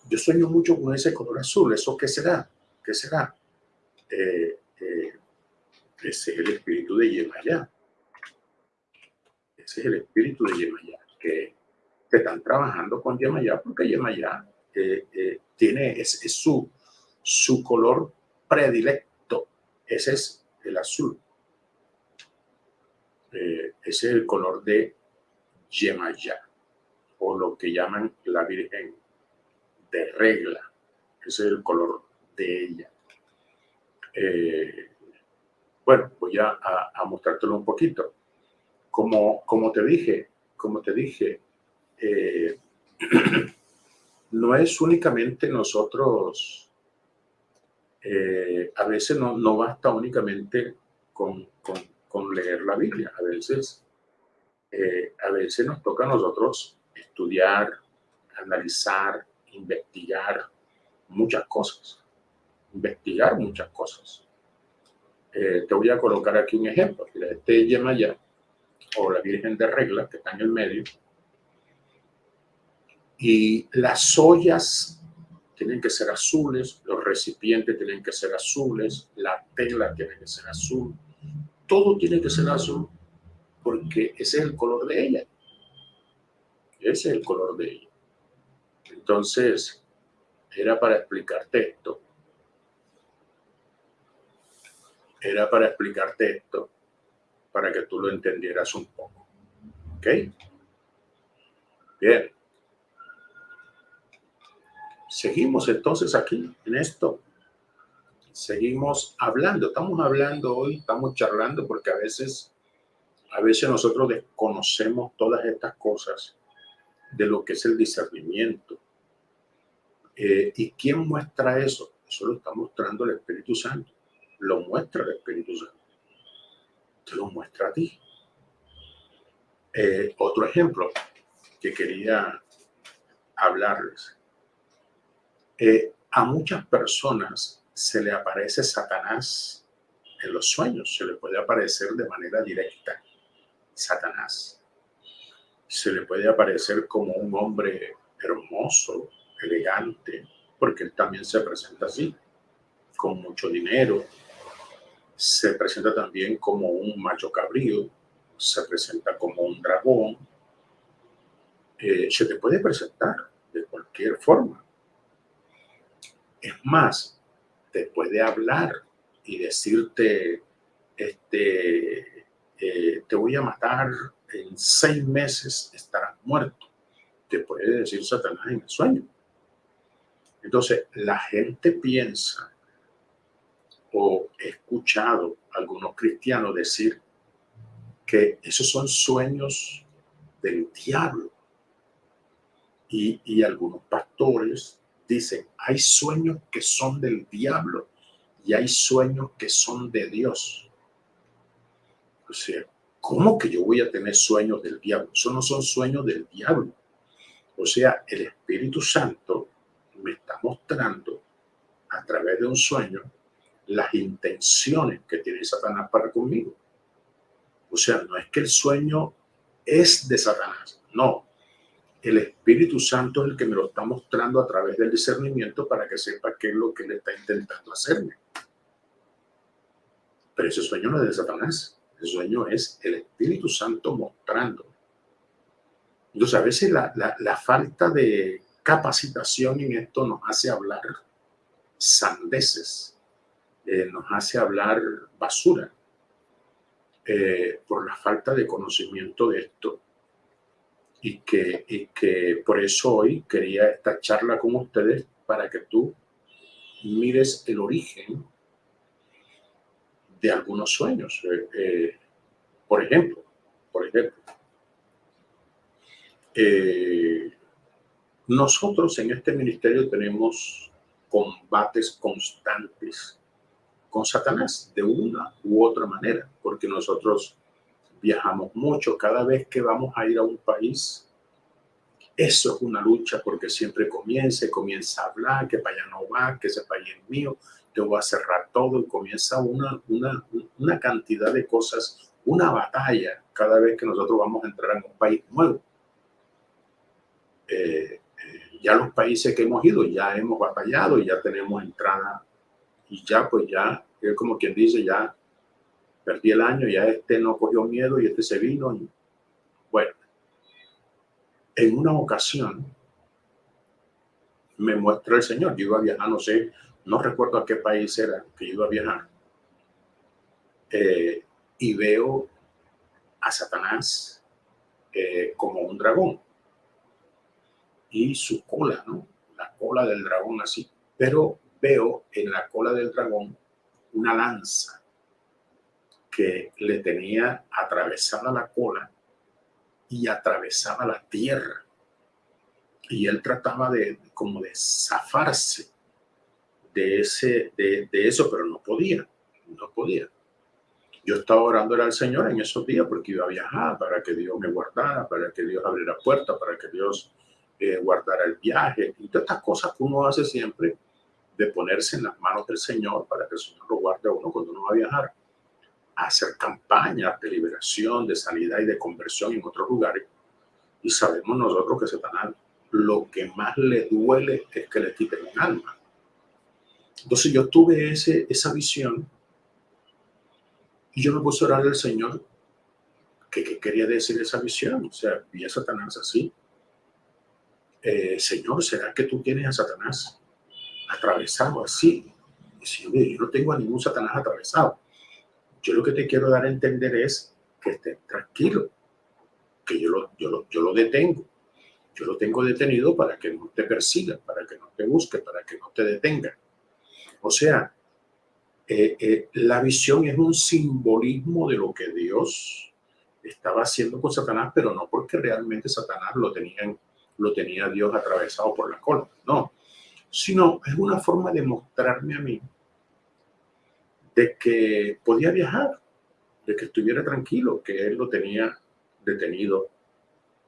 yo sueño mucho con ese color azul. ¿Eso qué será? ¿Qué será? Eh, eh, ese es el espíritu de Yemayá. Ese es el espíritu de Yemayá, que, están trabajando con Yemayá porque Yemayá eh, tiene, es, su, su color predilecto. Ese es el azul. ese es el color de Yemayá o lo que llaman la Virgen de regla. Ese es el color de ella. Eh, Bueno, voy a, a, mostrártelo un poquito. Como, como te dije, como te dije, eh, no es únicamente nosotros, eh, a veces no, no basta únicamente con, con, con, leer la Biblia, a veces, a veces nos toca a nosotros estudiar, analizar, investigar muchas cosas, investigar muchas cosas. Eh, te voy a colocar aquí un ejemplo. Este Yemaya, o la Virgen de Regla, que está en el medio. Y las ollas tienen que ser azules, los recipientes tienen que ser azules, la tela tiene que ser azul, todo tiene que ser azul, porque ese es el color de ella. Ese es el color de ella. Entonces, era para explicarte esto. era para explicarte esto, para que tú lo entendieras un poco. ¿Ok? Bien. Seguimos entonces aquí en esto. Seguimos hablando. Estamos hablando hoy, estamos charlando porque a veces, a veces nosotros desconocemos todas estas cosas de lo que es el discernimiento. Eh, ¿Y quién muestra eso? Eso lo está mostrando el Espíritu Santo lo muestra el Espíritu Santo. Te lo muestra a ti. Eh, otro ejemplo que quería hablarles. Eh, a muchas personas se le aparece Satanás en los sueños, se le puede aparecer de manera directa Satanás. Se le puede aparecer como un hombre hermoso, elegante, porque él también se presenta así, con mucho dinero, se presenta también como un macho cabrío, se presenta como un dragón, eh, se te puede presentar de cualquier forma. Es más, te puede hablar y decirte, este, eh, te voy a matar, en seis meses estarás muerto. Te puede decir Satanás en el sueño. Entonces, la gente piensa o he escuchado a algunos cristianos decir que esos son sueños del diablo. Y, y algunos pastores dicen, hay sueños que son del diablo y hay sueños que son de Dios. O sea, ¿cómo que yo voy a tener sueños del diablo? Eso no son sueños del diablo. O sea, el Espíritu Santo me está mostrando a través de un sueño las intenciones que tiene Satanás para conmigo. O sea, no es que el sueño es de Satanás, no. El Espíritu Santo es el que me lo está mostrando a través del discernimiento para que sepa qué es lo que le está intentando hacerme. Pero ese sueño no es de Satanás. El sueño es el Espíritu Santo mostrando. Entonces, a veces la, la falta de capacitación en esto nos hace hablar sandeces eh, nos hace hablar basura eh, por la falta de conocimiento de esto. Y que, y que por eso hoy quería esta charla con ustedes para que tú mires el origen de algunos sueños. Eh, por ejemplo, por ejemplo, nosotros en este ministerio tenemos combates constantes con Satanás de una u otra manera, porque nosotros viajamos mucho cada vez que vamos a ir a un país. Eso es una lucha porque siempre comienza comienza a hablar que para allá no va, que ese país es mío, te voy a cerrar todo y comienza una, una, una cantidad de cosas, una batalla cada vez que nosotros vamos a entrar en un país nuevo. Eh, eh, ya los países que hemos ido ya hemos batallado y ya tenemos entrada y ya pues ya, es como quien dice, ya perdí el año, ya este no cogió miedo y este se vino. Y, bueno, en una ocasión me muestra el Señor, yo iba a viajar, no sé, no recuerdo a qué país era que iba a viajar, eh, y veo a Satanás eh, como un dragón y su cola, ¿no? La cola del dragón así, pero veo en la cola del dragón una lanza. que le tenía atravesada la cola y atravesaba la tierra. Y él trataba de como de zafarse de, ese, de, de eso, pero no podía, no podía. Yo estaba orando al Señor en esos días porque iba a viajar para que Dios me guardara, para que Dios abriera puertas, para que Dios eh, guardara el viaje y todas estas cosas que uno hace siempre de ponerse en las manos del Señor para que el Señor lo guarde a uno cuando uno va a viajar, a hacer campañas de liberación, de sanidad y de conversión en otros lugares. Y sabemos nosotros que Satanás lo que más le duele es que le quiten un alma. Entonces yo tuve ese, esa visión y yo me puse a orar al Señor que, quería decir esa visión. O sea, vi a Satanás así. Eh, Señor, ¿será que tú tienes a Satanás atravesado así? Señor, yo no tengo a ningún Satanás atravesado. Yo lo que te quiero dar a entender es que estés tranquilo, que yo lo, yo lo, yo lo detengo. Yo lo tengo detenido para que no te persiga, para que no te busque, para que no te detenga. O sea, eh, eh, la visión es un simbolismo de lo que Dios estaba haciendo con Satanás, pero no porque realmente Satanás lo, tenían, lo tenía Dios atravesado por la cola, no, sino es una forma de mostrarme a mí de que podía viajar, de que estuviera tranquilo, que él lo tenía detenido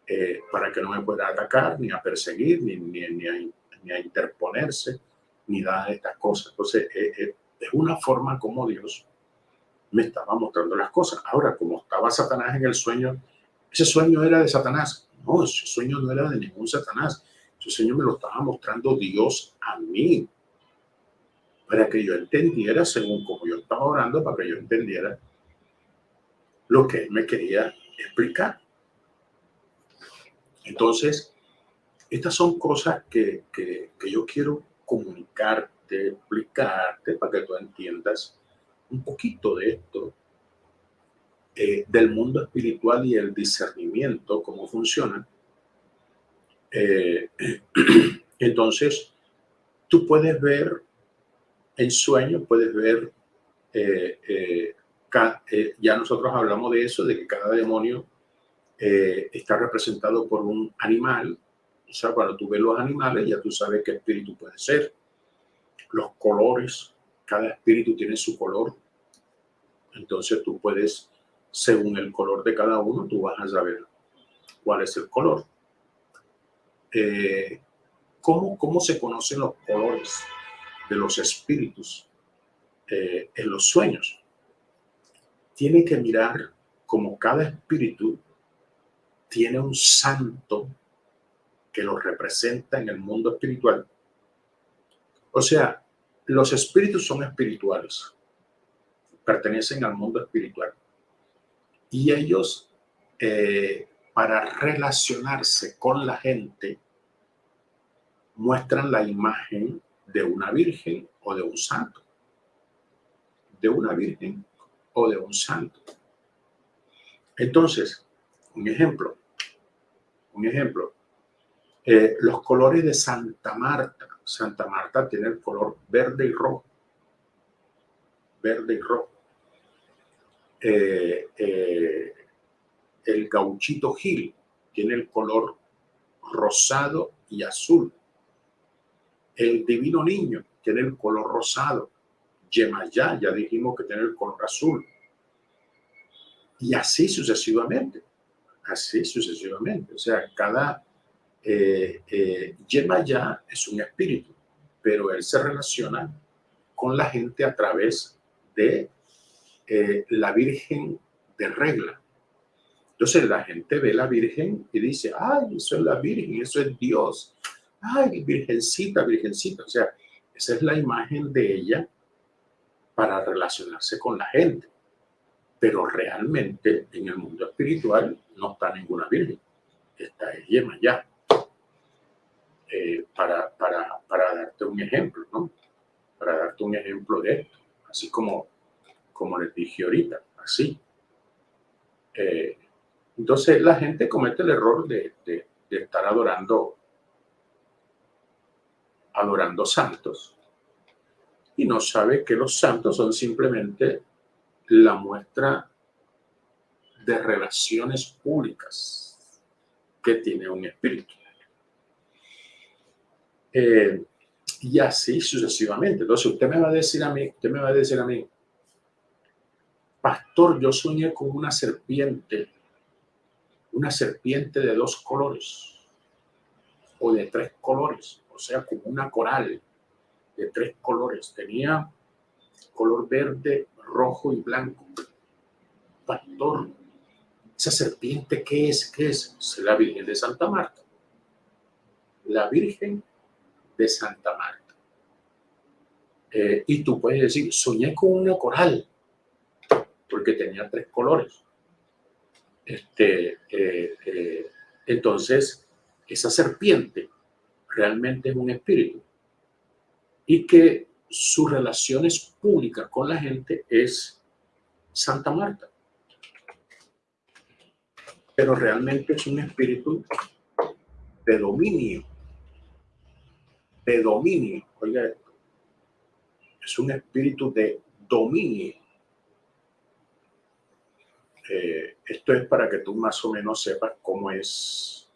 eh, para que no me pueda atacar, ni a perseguir, ni, ni, ni, a, interponerse, de estas cosas. Entonces, es una forma como Dios me estaba mostrando las cosas. Ahora, como estaba Satanás en el sueño, ese sueño era de Satanás. No, ese sueño no era de ningún Satanás. Ese sueño me lo estaba mostrando Dios a mí. Para que yo entendiera, según como yo estaba orando, para que yo entendiera lo que él me quería explicar. Entonces, estas son cosas que, que yo quiero comunicar explicarte, para que tú entiendas un poquito de esto, eh, del mundo espiritual y el discernimiento, cómo funciona. Eh, entonces, tú puedes ver en sueños, puedes ver, eh, ya nosotros hablamos de eso, de que cada demonio está representado por un animal. O sea, cuando tú ves los animales, ya tú sabes qué espíritu puede ser los colores, cada espíritu tiene su color. Entonces tú puedes, según el color de cada uno, tú vas a saber cuál es el color. Eh, ¿cómo, ¿Cómo se conocen los colores de los espíritus eh, en los sueños? Tiene que mirar como cada espíritu tiene un santo que lo representa en el mundo espiritual o sea, los espíritus son espirituales, pertenecen al mundo espiritual. Y ellos, eh, para relacionarse con la gente, muestran la imagen de una virgen o de un santo. De una virgen o de un santo. Entonces, un ejemplo, un ejemplo, eh, los colores de Santa Marta Santa Marta tiene el color verde y rojo. Verde y rojo. Eh, eh, el gauchito Gil tiene el color rosado y azul. El divino niño tiene el color rosado. Yemayá, ya dijimos que tiene el color azul. Y así sucesivamente. Así sucesivamente. O sea, cada eh, eh, es un espíritu, pero él se relaciona con la gente a través de eh, la Virgen de regla. Entonces la gente ve la Virgen y dice, ay, eso es la Virgen, eso es Dios. Ay, Virgencita, Virgencita. O sea, esa es la imagen de ella para relacionarse con la gente. Pero realmente en el mundo espiritual no está ninguna Virgen. Está Yemayá. Eh, para, para, para, darte un ejemplo, ¿no? Para darte un ejemplo de esto, así como, como les dije ahorita, así. Eh, entonces la gente comete el error de, de, de estar adorando, adorando santos y no sabe que los santos son simplemente la muestra de relaciones públicas que tiene un espíritu. Eh, y así sucesivamente. Entonces usted me va a decir a mí, usted me va a decir a mí, pastor, yo soñé con una serpiente, una serpiente de dos colores o de tres colores, o sea, como una coral de tres colores. Tenía color verde, rojo y blanco. Pastor, esa serpiente, ¿qué es? ¿Qué es? Es la Virgen de Santa Marta. La Virgen de Santa Marta. Eh, y tú puedes decir, soñé con una coral, porque tenía tres colores. Este, eh, eh, entonces, esa serpiente realmente es un espíritu y que sus relaciones públicas con la gente es Santa Marta. Pero realmente es un espíritu de dominio de dominio. Oiga esto. Es un espíritu de dominio. Eh, esto es para que tú más o menos sepas cómo es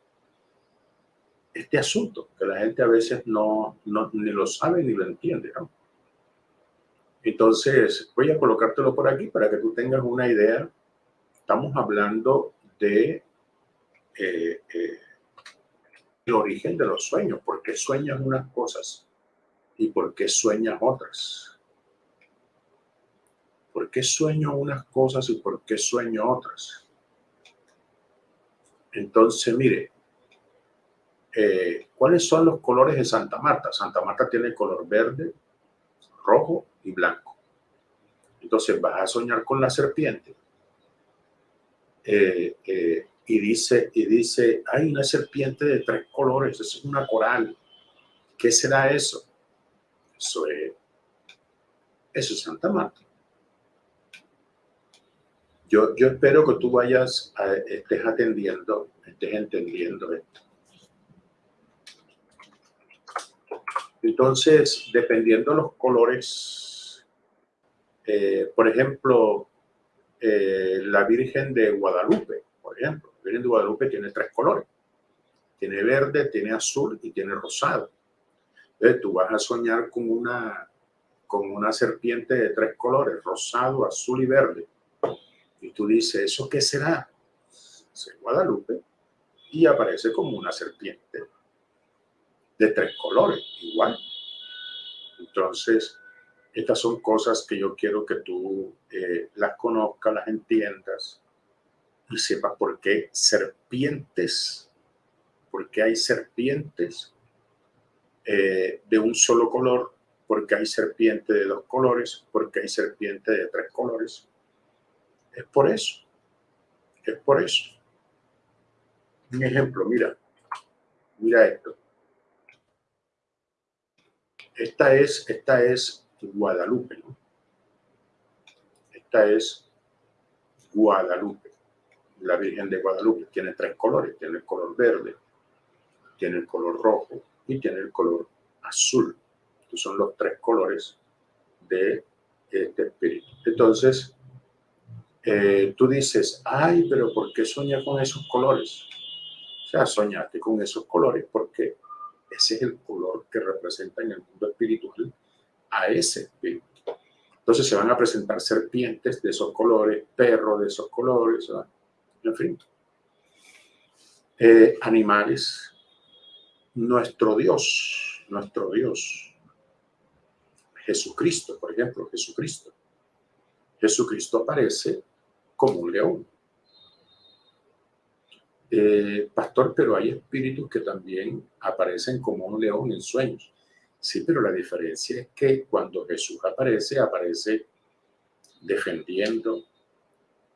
este asunto, que la gente a veces no, no ni lo sabe ni lo entiende. Entonces, voy a colocártelo por aquí para que tú tengas una idea. Estamos hablando de eh, eh, el origen de los sueños, por qué sueñas unas cosas y por qué sueñas otras. ¿Por qué sueño unas cosas y por qué sueño otras? Entonces, mire, eh, ¿cuáles son los colores de Santa Marta? Santa Marta tiene color verde, rojo y blanco. Entonces vas a soñar con la serpiente. Eh, eh, y dice, y dice, hay una serpiente de tres colores, es una coral. ¿Qué será eso? Eso es, eso es Santa Marta. Yo, yo espero que tú vayas, a, estés atendiendo, estés entendiendo esto. Entonces, dependiendo de los colores, eh, por ejemplo, eh, la Virgen de Guadalupe, por ejemplo, Virgen de Guadalupe tiene tres colores. Tiene verde, tiene azul y tiene rosado. Entonces tú vas a soñar con una, con una serpiente de tres colores, rosado, azul y verde. Y tú dices, ¿eso qué será? Es Guadalupe. Y aparece como una serpiente de tres colores, igual. Entonces, estas son cosas que yo quiero que tú eh, las conozcas, las entiendas y sepa por qué serpientes, porque hay serpientes eh, de un solo color, porque hay serpiente de dos colores, porque hay serpiente de tres colores. Es por eso, es por eso. Un ejemplo, mira, mira esto. Esta es, esta es Guadalupe, ¿no? Esta es Guadalupe la Virgen de Guadalupe tiene tres colores, tiene el color verde, tiene el color rojo y tiene el color azul. Estos son los tres colores de este espíritu. Entonces, eh, tú dices, ay, pero ¿por qué sueñas con esos colores? O sea, soñaste con esos colores porque ese es el color que representa en el mundo espiritual a ese espíritu. Entonces se van a presentar serpientes de esos colores, perros de esos colores, ¿verdad? Eh, animales, nuestro Dios, nuestro Dios, Jesucristo, por ejemplo, Jesucristo. Jesucristo aparece como un león. Eh, pastor, pero hay espíritus que también aparecen como un león en sueños. Sí, pero la diferencia es que cuando Jesús aparece, aparece defendiendo,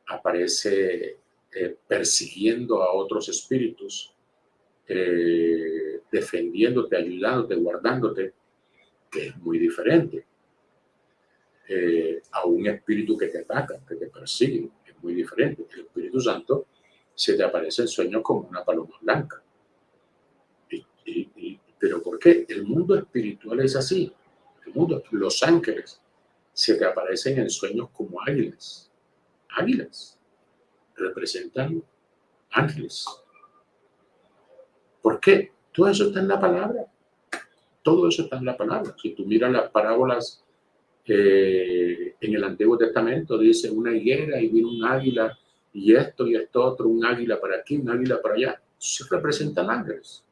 aparece eh, persiguiendo a otros espíritus, eh, defendiéndote, ayudándote, guardándote, que es muy diferente eh, a un espíritu que te ataca, que te persigue, es muy diferente. El Espíritu Santo se te aparece en sueños como una paloma blanca. ¿Pero por qué? El mundo espiritual es así. El mundo, los ángeles se te aparecen en sueños como águilas águilas, representan ángeles. ¿Por qué? Todo eso está en la palabra. Todo eso está en la palabra. Si tú miras las parábolas eh, en el Antiguo Testamento, dice una higuera y viene un águila y esto y esto otro, un águila para aquí, un águila para allá. Se representan ángeles.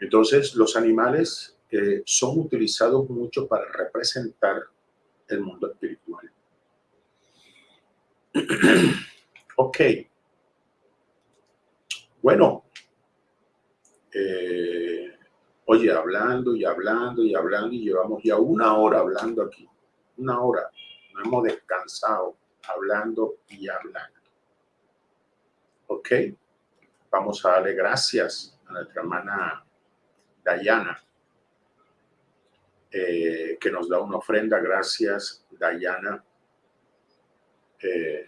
Entonces, los animales eh, son utilizados mucho para representar el mundo espiritual. ok. Bueno. Eh, oye, hablando y hablando y hablando y llevamos ya una hora hablando aquí. Una hora. No hemos descansado hablando y hablando. Ok. Vamos a darle gracias a nuestra hermana Dayana, eh, que nos da una ofrenda. Gracias, Dayana. Eh,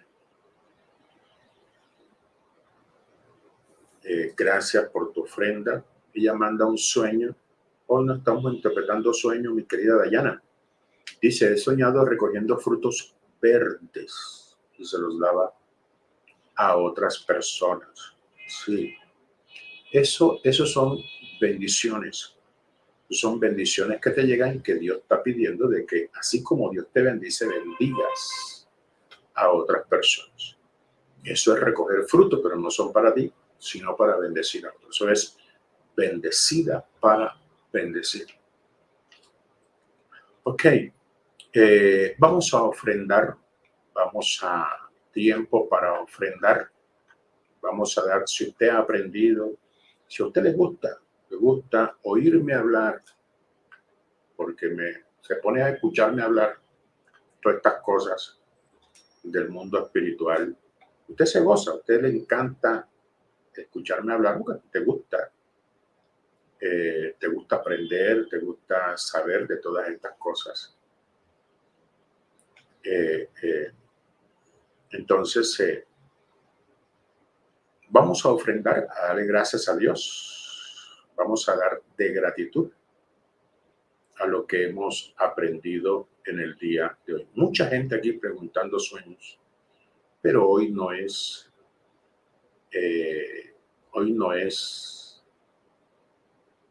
eh, gracias por tu ofrenda. Ella manda un sueño. Hoy no estamos interpretando sueños, mi querida Dayana. Dice, he soñado recogiendo frutos verdes y se los daba a otras personas. Sí. Eso, eso son bendiciones. Son bendiciones que te llegan y que Dios está pidiendo de que así como Dios te bendice, bendigas a otras personas. Eso es recoger fruto, pero no son para ti, sino para bendecir a otros. Eso es bendecida para bendecir. Ok, eh, vamos a ofrendar, vamos a tiempo para ofrendar. Vamos a dar, si usted ha aprendido, si a usted le gusta me gusta oírme hablar, porque me, se pone a escucharme hablar todas estas cosas del mundo espiritual. Usted se goza, a usted le encanta escucharme hablar te gusta. Eh, te gusta aprender, te gusta saber de todas estas cosas. Eh, eh, entonces, vamos a ofrendar, a darle gracias a Dios vamos a dar de gratitud a lo que hemos aprendido en el día de hoy. Mucha gente aquí preguntando sueños, pero hoy no es, eh, hoy no es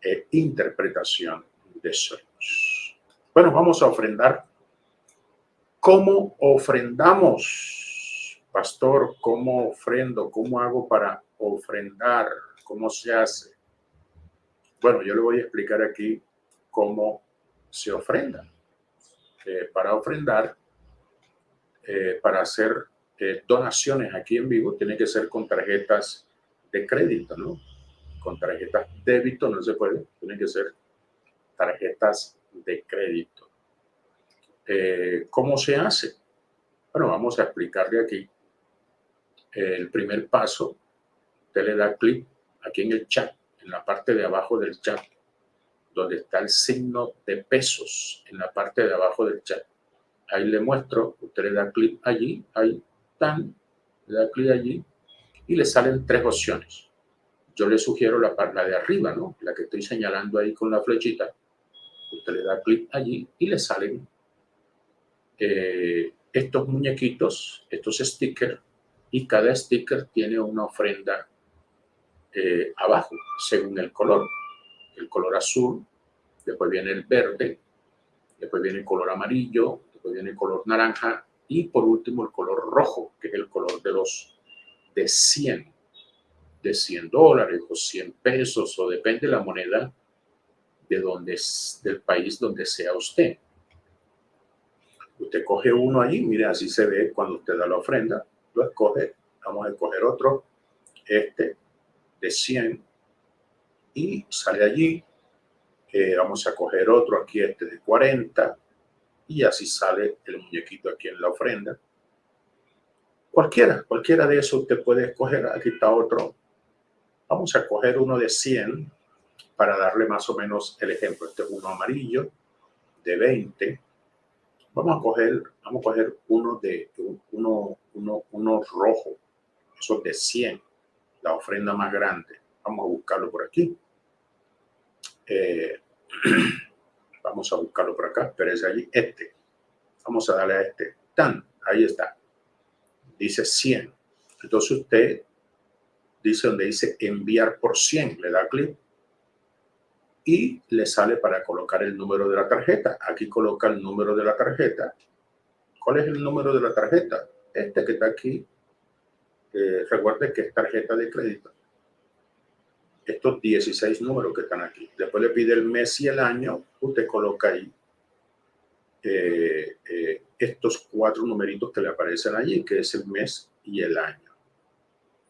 eh, interpretación de sueños. Bueno, vamos a ofrendar. ¿Cómo ofrendamos, pastor? ¿Cómo ofrendo? ¿Cómo hago para ofrendar? ¿Cómo se hace? Bueno, yo le voy a explicar aquí cómo se ofrenda. Eh, para ofrendar, eh, para hacer eh, donaciones aquí en vivo, tiene que ser con tarjetas de crédito, ¿no? Con tarjetas débito no se puede, tiene que ser tarjetas de crédito. ¿Cómo se hace? Bueno, vamos a explicarle aquí. El primer paso, usted le da clic aquí en el chat en la parte de abajo del chat, donde está el signo de pesos, en la parte de abajo del chat. Ahí le muestro, usted le da clic allí, ahí, tan, le da clic allí, y le salen tres opciones. Yo le sugiero la, parte de arriba, ¿no? La que estoy señalando ahí con la flechita. Usted le da clic allí y le salen eh, estos muñequitos, estos stickers, y cada sticker tiene una ofrenda eh, abajo, según el color. El color azul, después viene el verde, después viene el color amarillo, después viene el color naranja y por último el color rojo, que es el color de los de 100, de 100 dólares o 100 pesos o depende de la moneda de donde, del país donde sea usted. Usted coge uno allí, mire, así se ve cuando usted da la ofrenda, lo escoge, vamos a escoger otro, este, de 100 y sale allí. Vamos a coger otro aquí, este de 40 y así sale el muñequito aquí en la ofrenda. Cualquiera, cualquiera de esos usted puede escoger. Aquí está otro. Vamos a coger uno de 100 para darle más o menos el ejemplo. Este es uno amarillo de 20. Vamos a coger, vamos a coger uno de uno, uno, uno rojo, esos de 100 la ofrenda más grande. Vamos a buscarlo por aquí. Eh, vamos a buscarlo por acá, pero es allí. Este. Vamos a darle a este. tan, ahí está. Dice 100. Entonces usted dice donde dice enviar por 100, le da clic y le sale para colocar el número de la tarjeta. Aquí coloca el número de la tarjeta. ¿Cuál es el número de la tarjeta? Este que está aquí. Eh, recuerde que es tarjeta de crédito. Estos 16 números que están aquí. Después le pide el mes y el año. Usted coloca ahí eh, eh, estos cuatro numeritos que le aparecen allí, que es el mes y el año.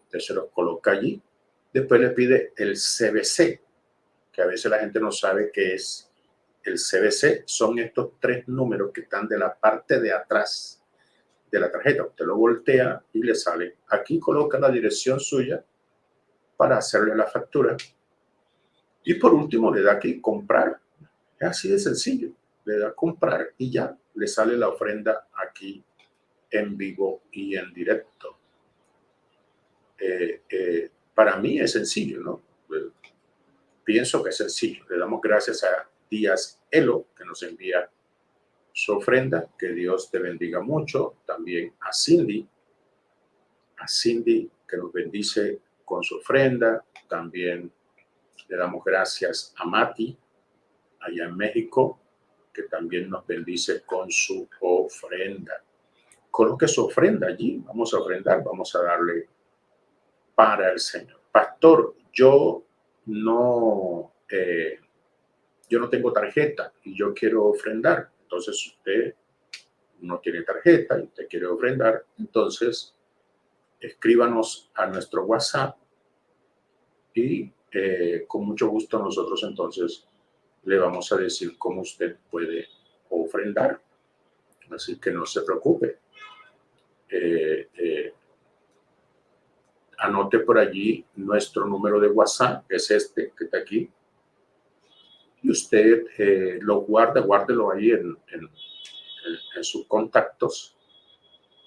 Entonces se los coloca allí. Después le pide el CBC, que a veces la gente no sabe qué es el CBC. Son estos tres números que están de la parte de atrás de la tarjeta. Usted lo voltea y le sale. Aquí coloca la dirección suya para hacerle la factura. Y por último le da aquí comprar. Es así de sencillo le da comprar y ya le sale la ofrenda aquí en vivo y en directo. Eh, eh, para mí es sencillo, ¿no? Eh, pienso que es sencillo. Le damos gracias a Díaz Elo que nos envía su ofrenda. Que Dios te bendiga mucho. También a Cindy, a Cindy que nos bendice con su ofrenda. También le damos gracias a Mati allá en México que también nos bendice con su ofrenda. Coloque su ofrenda allí, vamos a ofrendar, vamos a darle para el Señor. Pastor, yo no, eh, yo no tengo tarjeta y yo quiero ofrendar. Entonces usted no tiene tarjeta y usted quiere ofrendar, entonces escríbanos a nuestro WhatsApp y eh, con mucho gusto nosotros entonces le vamos a decir cómo usted puede ofrendar. Así que no se preocupe. Eh, eh, anote por allí nuestro número de WhatsApp, que es este que está aquí. Y usted lo guarda, guárdelo ahí en, en, en sus contactos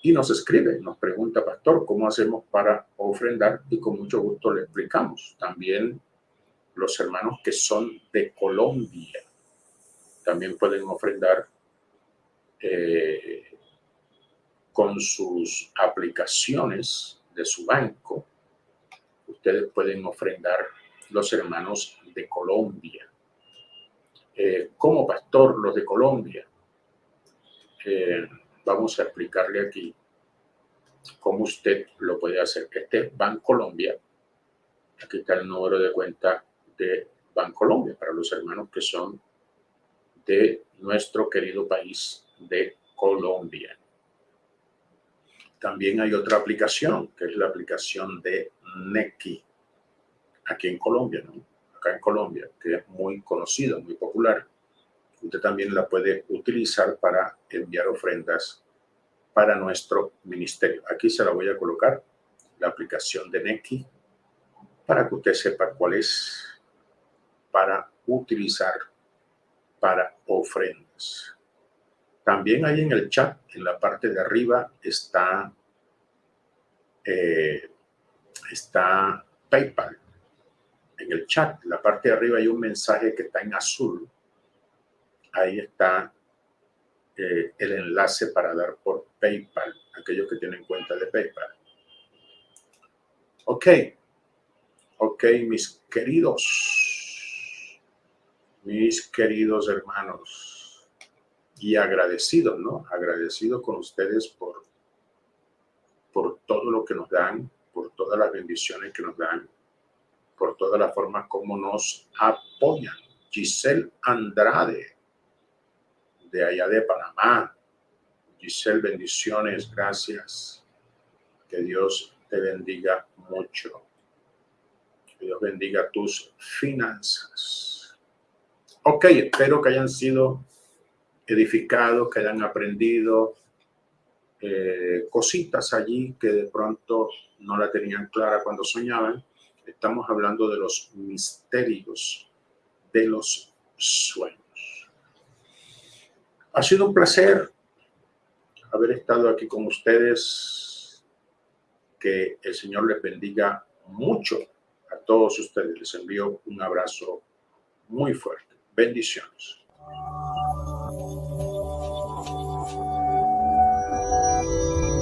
y nos escribe, nos pregunta, pastor, ¿cómo hacemos para ofrendar? Y con mucho gusto le explicamos. También los hermanos que son de Colombia también pueden ofrendar eh, con sus aplicaciones de su banco. Ustedes pueden ofrendar los hermanos de Colombia. Eh, como pastor, los de Colombia, eh, vamos a explicarle aquí cómo usted lo puede hacer. Este es Colombia. Aquí está el número de cuenta de Bancolombia, para los hermanos que son de nuestro querido país de Colombia. También hay otra aplicación, que es la aplicación de Neki, aquí en Colombia, ¿no? Acá en Colombia, que es muy conocida, muy popular. Usted también la puede utilizar para enviar ofrendas para nuestro ministerio. Aquí se la voy a colocar, la aplicación de Neki, para que usted sepa cuál es para utilizar para ofrendas. También ahí en el chat, en la parte de arriba, está, eh, está PayPal. En el chat, en la parte de arriba hay un mensaje que está en azul. Ahí está eh, el enlace para dar por PayPal, aquellos que tienen cuenta de PayPal. Ok, ok, mis queridos mis queridos hermanos, y agradecido, ¿no? Agradecido con ustedes por, por todo lo que nos dan, por todas las bendiciones que nos dan, por todas las formas como nos apoyan. Giselle Andrade, de allá de Panamá. Giselle, bendiciones, gracias. Que Dios te bendiga mucho. Que Dios bendiga tus finanzas. Ok, espero que hayan sido edificados, que hayan aprendido eh, cositas allí que de pronto no la tenían clara cuando soñaban. Estamos hablando de los misterios de los sueños. Ha sido un placer haber estado aquí con ustedes. Que el Señor les bendiga mucho a todos ustedes. Les envío un abrazo muy fuerte. Bendiciones.